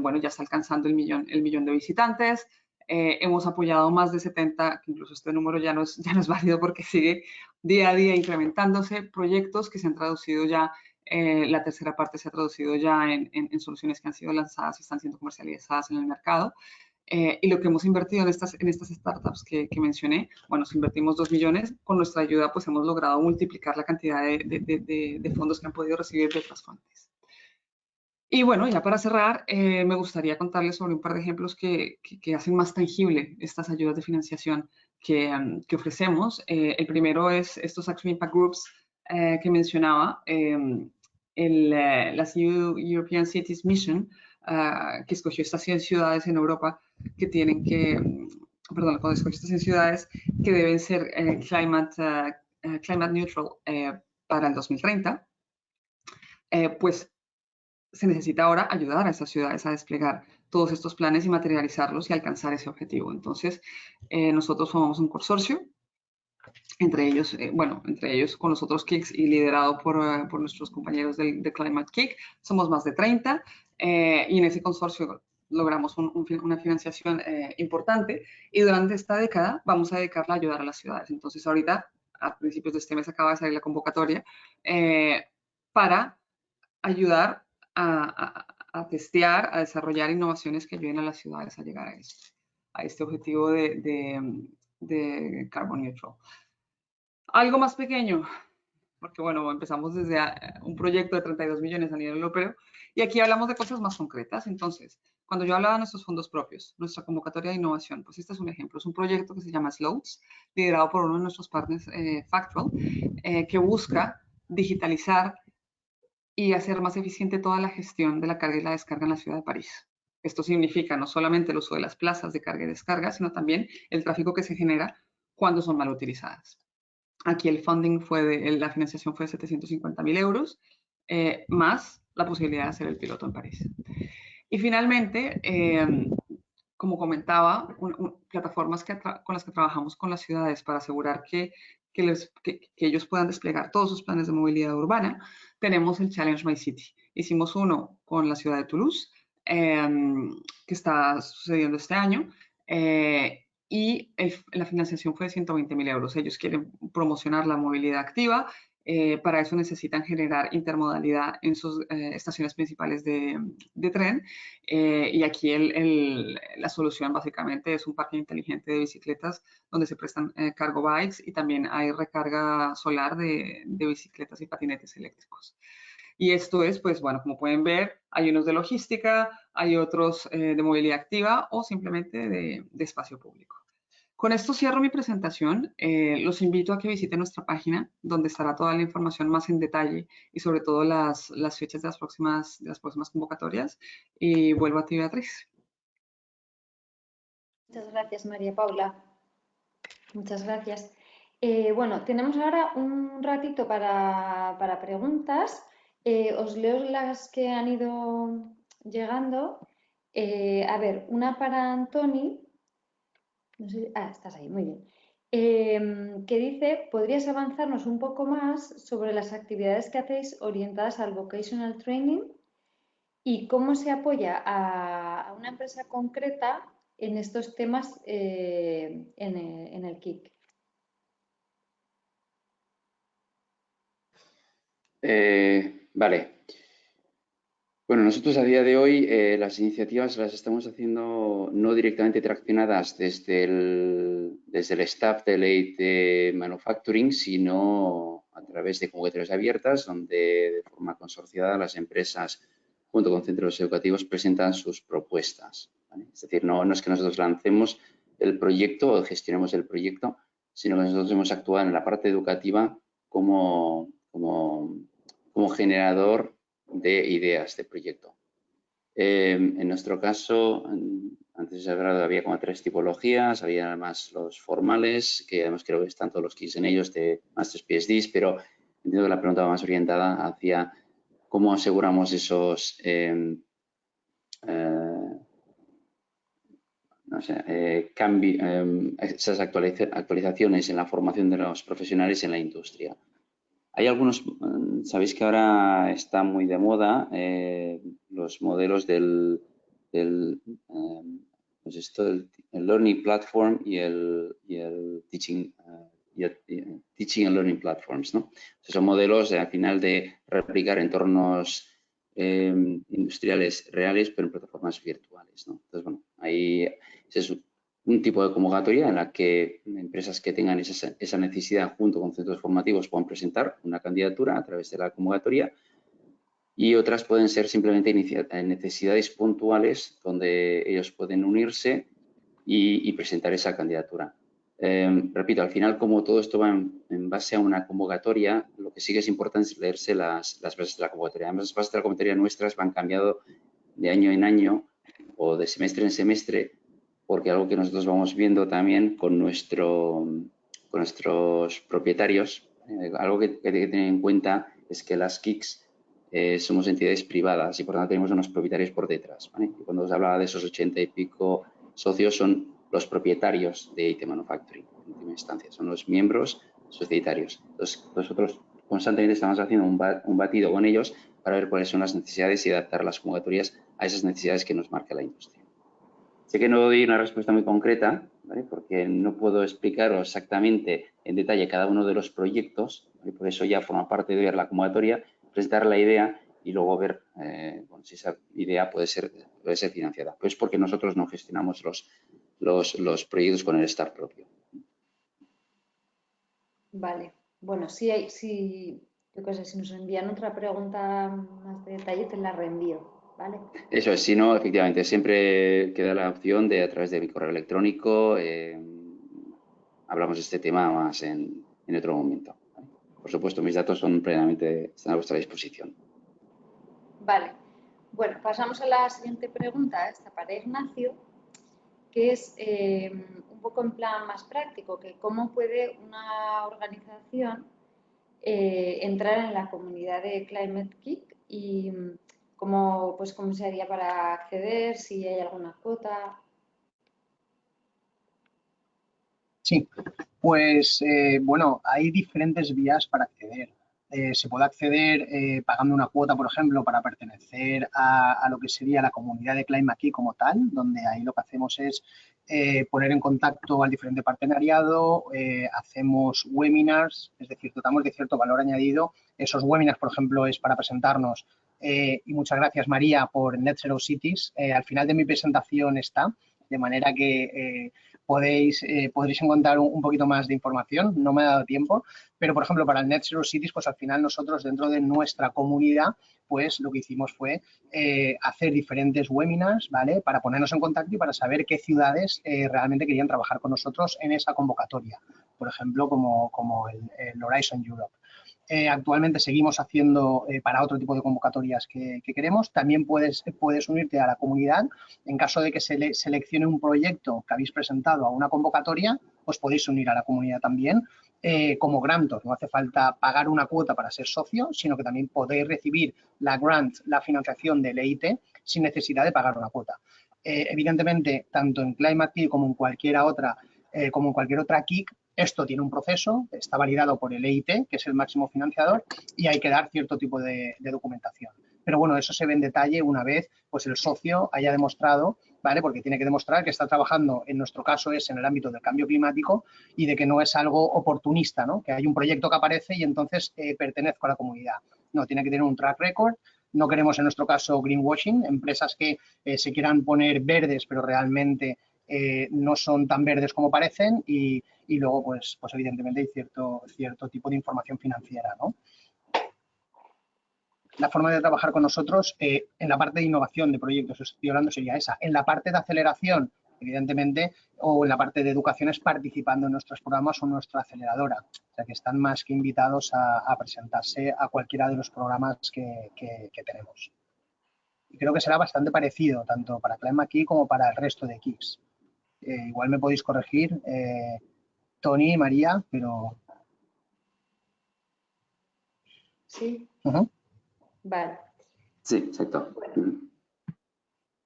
bueno, ya está alcanzando el millón, el millón de visitantes. hemos apoyado más de 70, que incluso este número ya no, ya no es válido porque sigue día a día incrementándose, proyectos que se han traducido ya eh, la tercera parte se ha traducido ya en, soluciones que han sido lanzadas y están siendo comercializadas en el mercado. Eh, y lo que hemos invertido en estas, en estas startups que, mencioné, bueno, si invertimos 2 millones, con nuestra ayuda pues hemos logrado multiplicar la cantidad de, fondos que han podido recibir de otras fuentes. Y bueno, ya para cerrar, eh, me gustaría contarles sobre un par de ejemplos que, hacen más tangible estas ayudas de financiación que, ofrecemos. el primero es estos Action Impact Groups que mencionaba. El, eh, la European Cities Mission, ah, que escogió estas 100 ciudades en Europa que tienen que, mm, perdón, cuando escogió estas 100 ciudades que deben ser eh, climate, eh, climate neutral para el 2030, pues se necesita ahora ayudar a estas ciudades a desplegar todos estos planes y materializarlos y alcanzar ese objetivo. Entonces, nosotros formamos un consorcio entre ellos, eh, bueno, entre ellos con los otros kicks y liderado por, eh, por nuestros compañeros del, de Climate Kick. Somos más de 30 eh, y en ese consorcio logramos una financiación importante y durante esta década vamos a dedicarla a ayudar a las ciudades. Entonces ahorita, a principios de este mes acaba de salir la convocatoria para ayudar a, testear, a desarrollar innovaciones que ayuden a las ciudades a llegar a, esto, a este objetivo de, de carbon neutral. Algo más pequeño, porque bueno, empezamos desde eh, un proyecto de 32 millones a nivel europeo y aquí hablamos de cosas más concretas. Entonces, cuando yo hablaba de nuestros fondos propios, nuestra convocatoria de innovación, pues este es un ejemplo. Es un proyecto que se llama Sloats, liderado por uno de nuestros partners, eh, Factual, eh, que busca digitalizar y hacer más eficiente toda la gestión de la carga y la descarga en la ciudad de París. Esto significa no solamente el uso de las plazas de carga y descarga, sino también el tráfico que se genera cuando son mal utilizadas. Aquí el funding fue de, la financiación fue de 750 mil euros, eh, más la posibilidad de hacer el piloto en París. Y finalmente, em, como comentaba, plataformas con las que trabajamos con las ciudades para asegurar que, que, ellos puedan desplegar todos sus planes de movilidad urbana, tenemos el Challenge My City. Hicimos uno con la ciudad de Toulouse, em, que está sucediendo este año, eh, y la financiación fue de 120 mil euros. Ellos quieren promocionar la movilidad activa, eh, para eso necesitan generar intermodalidad en sus eh, estaciones principales de, tren eh, y aquí la solución básicamente es un parque inteligente de bicicletas donde se prestan cargo bikes y también hay recarga solar de, bicicletas y patinetes eléctricos. Y esto es, pues bueno, como pueden ver, hay unos de logística, hay otros de movilidad activa o simplemente de espacio público. Con esto cierro mi presentación. Eh, los invito a que visiten nuestra página, donde estará toda la información más en detalle y sobre todo las, fechas de las, próximas, convocatorias. Y vuelvo a ti, Beatriz. Muchas gracias, María Paula. Muchas gracias. Eh, bueno, tenemos ahora un ratito para preguntas. Eh, os leo las que han ido llegando. a ver, una para Antoni, ah, estás ahí, muy bien. Em, que dice, ¿podrías avanzarnos un poco más sobre las actividades que hacéis orientadas al vocational training y cómo se apoya a, una empresa concreta en estos temas eh, en, el, KIC? Eh, vale, bueno, nosotros a día de hoy eh, las iniciativas las estamos haciendo no directamente traccionadas desde el, desde el staff de ley de manufacturing, sino a través de convocatorias abiertas, donde de forma consorciada las empresas junto con centros educativos presentan sus propuestas. Es decir, no, no es que nosotros lancemos el proyecto o gestionemos el proyecto, sino que nosotros hemos actuado en la parte educativa como, como, como generador de ideas de proyecto. Em, en nuestro caso, antes de hablado había como tres tipologías, había además los formales, que además creo que están todos los kits en ellos de Masters PhDs, pero entiendo que la pregunta va más orientada hacia cómo aseguramos esos em, eh, no sé, eh, em, esas actualizaciones en la formación de los profesionales en la industria. Hay algunos, mm, sabéis que ahora está muy de moda eh, los modelos del, em, pues esto, el, Learning Platform y el, y el Teaching, uh, Teaching and Learning Platforms. ¿no? son modelos al final de replicar entornos em, industriales reales, pero en plataformas virtuales. ¿no? Entonces, bueno, ahí es un tipo de convocatoria en la que empresas que tengan esa, necesidad junto con centros formativos puedan presentar una candidatura a través de la convocatoria y otras pueden ser simplemente necesidades puntuales donde ellos pueden unirse y, presentar esa candidatura. Em, repito, al final, como todo esto va en, base a una convocatoria, lo que sí que es importante es leerse las, las bases de la convocatoria. Además, las bases de la convocatoria nuestras van cambiando de año en año o de semestre en semestre porque algo que nosotros vamos viendo también con, con nuestros propietarios, eh, algo que, hay que tener en cuenta es que las KICs eh, somos entidades privadas y por tanto tenemos unos propietarios por detrás. cuando os hablaba de esos ochenta y pico socios son los propietarios de IT Manufacturing, última instancia, son los miembros societarios. Entonces, nosotros constantemente estamos haciendo un, batido con ellos para ver cuáles son las necesidades y adaptar las convocatorias a esas necesidades que nos marca la industria. Sé que no doy una respuesta muy concreta, porque no puedo explicaros exactamente en detalle cada uno de los proyectos, por eso ya forma parte de ver la convocatoria, presentar la idea y luego ver eh, si esa idea puede ser, puede ser financiada. Pues porque nosotros no gestionamos los, los, proyectos con el staff propio. Vale. Bueno, si, hay, si, yo sé, si nos envían otra pregunta más de detalle, te la reenvío. ¿Vale? Eso es, si no, efectivamente, siempre queda la opción de a través de mi correo electrónico, eh, hablamos de este tema más en, en otro momento. Por supuesto, mis datos son plenamente, están a vuestra disposición. Vale. Bueno, pasamos a la siguiente pregunta, esta para Ignacio, que es eh, un poco en plan más práctico, que cómo puede una organización eh, entrar en la comunidad de Climate Kick y cómo, pues, cómo se haría para acceder, si hay alguna cuota. Sí, pues eh, bueno, hay diferentes vías para acceder. Eh, se puede acceder eh, pagando una cuota, por ejemplo, para pertenecer a, lo que sería la comunidad de Climb aquí como tal, donde ahí lo que hacemos es poner en contacto al diferente partenariado, hacemos webinars, es decir, tratamos de cierto valor añadido. Esos webinars, por ejemplo, es para presentarnos y muchas gracias María por Net Zero Cities. al final de mi presentación está, de manera que podéis, eh, podréis encontrar un, poquito más de información, no me ha dado tiempo, pero por ejemplo para el Net Zero Cities, pues al final nosotros dentro de nuestra comunidad, pues lo que hicimos fue eh, hacer diferentes webinars, ¿vale? Para ponernos en contacto y para saber qué ciudades eh, realmente querían trabajar con nosotros en esa convocatoria, por ejemplo, como, como el Horizon Europe. Eh, actualmente seguimos haciendo eh, para otro tipo de convocatorias que, queremos. También puedes, puedes unirte a la comunidad. En caso de que se le, seleccione un proyecto que habéis presentado a una convocatoria, os podéis unir a la comunidad también eh, como grantor. No hace falta pagar una cuota para ser socio, sino que también podéis recibir la grant, la financiación del EIT, sin necesidad de pagar una cuota. evidentemente, tanto en Climate como en cualquier otra, como en cualquier otra KIC, esto tiene un proceso, está validado por el EIT, que es el máximo financiador, y hay que dar cierto tipo de, documentación. Pero bueno, eso se ve en detalle una vez pues el socio haya demostrado, ¿vale? Porque tiene que demostrar que está trabajando, en nuestro caso es en el ámbito del cambio climático y de que no es algo oportunista, ¿no? Que hay un proyecto que aparece y entonces eh, pertenezco a la comunidad. No, tiene que tener un track record. No queremos en nuestro caso greenwashing, empresas que eh, se quieran poner verdes pero realmente eh, no son tan verdes como parecen y, luego, pues, pues evidentemente hay cierto, cierto tipo de información financiera, ¿no? La forma de trabajar con nosotros eh, en la parte de innovación de proyectos, estoy hablando, sería esa. En la parte de aceleración, evidentemente, o en la parte de educación es participando en nuestros programas o nuestra aceleradora. O sea que están más que invitados a, presentarse a cualquiera de los programas que, tenemos. Y creo que será bastante parecido, tanto para Climb aquí como para el resto de Kicks. Eh, igual me podéis corregir. Eh, Tony y María, pero... Sí. Vale. Sí, exacto.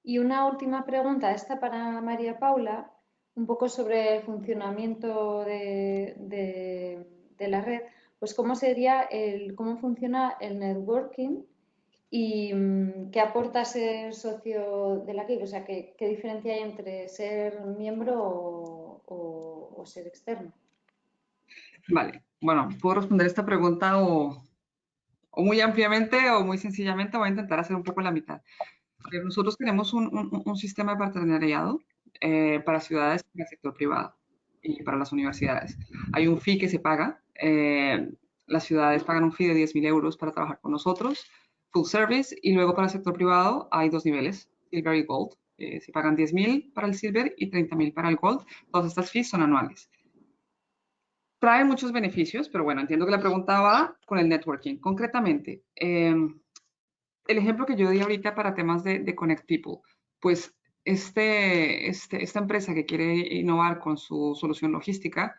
Y una última pregunta, esta para María Paula, un poco sobre el funcionamiento de, la red. Pues cómo sería el, cómo funciona el networking y mm, qué aporta ser socio de la KIC, o sea, qué, diferencia hay entre ser miembro o o, ser externo? Vale, bueno, puedo responder esta pregunta o, muy ampliamente o muy sencillamente voy a intentar hacer un poco la mitad. Eh, nosotros tenemos un, sistema de partenariado eh, para ciudades y el sector privado y para las universidades. Hay un fee que se paga. Eh, las ciudades pagan un fee de 10.000 euros para trabajar con nosotros, full service, y luego para el sector privado hay dos niveles, Silver y Gold. Eh, se pagan 10.000 para el Silver y 30.000 para el Gold. Todas estas fees son anuales. Traen muchos beneficios, pero bueno, entiendo que la pregunta va con el networking. Concretamente, em, el ejemplo que yo di ahorita para temas de, Connect People, pues este, este, esta empresa que quiere innovar con su solución logística,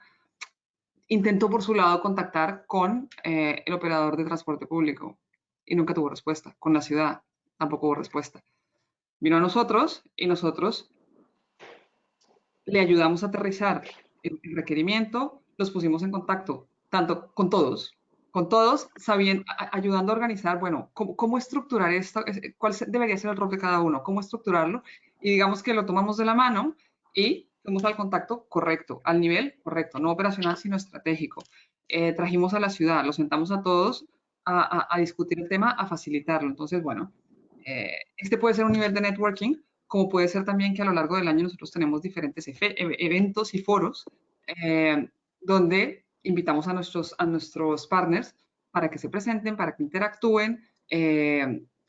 intentó por su lado contactar con eh, el operador de transporte público y nunca tuvo respuesta. Con la ciudad tampoco hubo respuesta vino a nosotros y nosotros le ayudamos a aterrizar el requerimiento, los pusimos en contacto, tanto con todos, con todos, sabiendo, ayudando a organizar, bueno, cómo, cómo, estructurar esto, cuál debería ser el rol de cada uno, cómo estructurarlo, y digamos que lo tomamos de la mano y fuimos al contacto correcto, al nivel correcto, no operacional, sino estratégico. Eh, trajimos a la ciudad, los sentamos a todos a, a, discutir el tema, a facilitarlo. Entonces, bueno, eh, este puede ser un nivel de networking, como puede ser también que a lo largo del año nosotros tenemos diferentes eventos y foros eh, donde invitamos a nuestros, a nuestros partners para que se presenten, para que interactúen,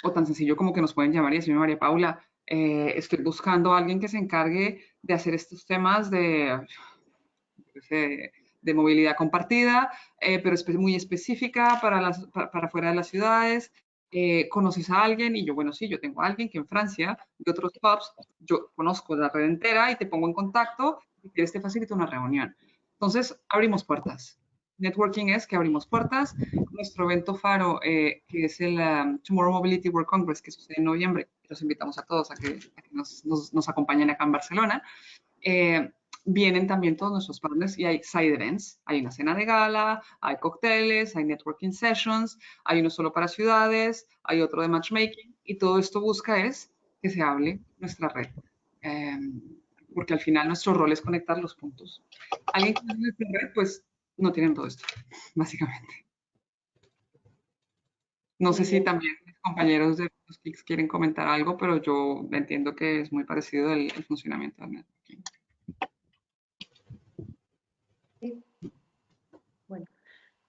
o tan sencillo como que nos pueden llamar y decirme, María Paula, eh, estoy buscando a alguien que se encargue de hacer estos temas de, de, movilidad compartida, eh, pero es muy específica para, las, para, fuera de las ciudades. Eh, ¿Conoces a alguien? Y yo, bueno, sí, yo tengo a alguien que en Francia, de otros pubs, yo conozco la red entera y te pongo en contacto y quieres te facilito una reunión. Entonces, abrimos puertas. Networking es que abrimos puertas. Nuestro evento Faro, que es el um, Tomorrow Mobility World Congress, que sucede en noviembre, los invitamos a todos a que, nos, acompañen acá en Barcelona. Eh, vienen también todos nuestros partners y hay side events. Hay una cena de gala, hay cócteles, hay networking sessions, hay uno solo para ciudades, hay otro de matchmaking y todo esto busca es que se hable nuestra red. Eh, porque al final nuestro rol es conectar los puntos. Alguien que no tiene nuestra red, pues no tienen todo esto, básicamente. No sé si también mis compañeros de los quieren comentar algo, pero yo entiendo que es muy parecido el, funcionamiento del networking. Bueno,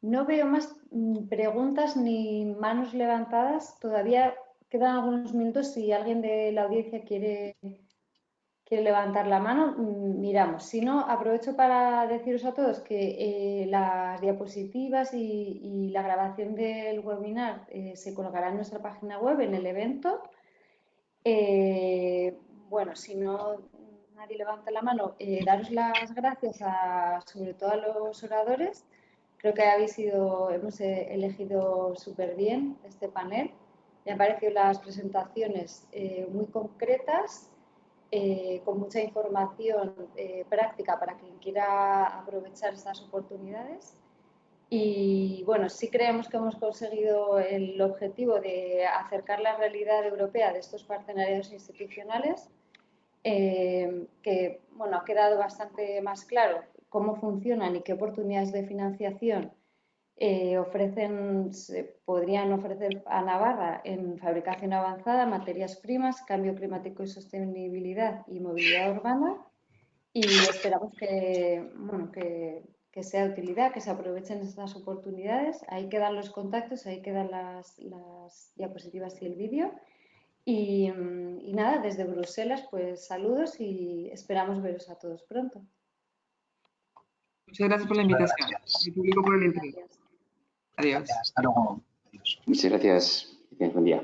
no veo más mm, preguntas ni manos levantadas. Todavía quedan algunos minutos si alguien de la audiencia quiere quiere levantar la mano, mm, miramos. Si no, aprovecho para deciros a todos que eh, las diapositivas y, la grabación del webinar eh, se colocará en nuestra página web, en el evento. Eh, bueno, si no nadie levanta la mano, daros las gracias a, sobre todo a los oradores. Creo que habéis sido, hemos elegido súper bien este panel. Me han parecido las presentaciones muy concretas eh, con mucha información eh, práctica para quien quiera aprovechar estas oportunidades. Y bueno, sí creemos que hemos conseguido el objetivo de acercar la realidad europea de estos partenariados institucionales, eh, que bueno, ha quedado bastante más claro cómo funcionan y qué oportunidades de financiación eh, ofrecen, podrían ofrecer a Navarra en fabricación avanzada, materias primas, cambio climático y sostenibilidad y movilidad urbana. Y esperamos que, bueno, que, que sea de utilidad, que se aprovechen estas oportunidades. Ahí quedan los contactos, ahí quedan las, las diapositivas y el vídeo. Y, y, nada, desde Bruselas, pues saludos y esperamos veros a todos pronto. Muchas gracias por la invitación. Y público por el interés. Adiós. Hasta luego. Muchas gracias. Buen día.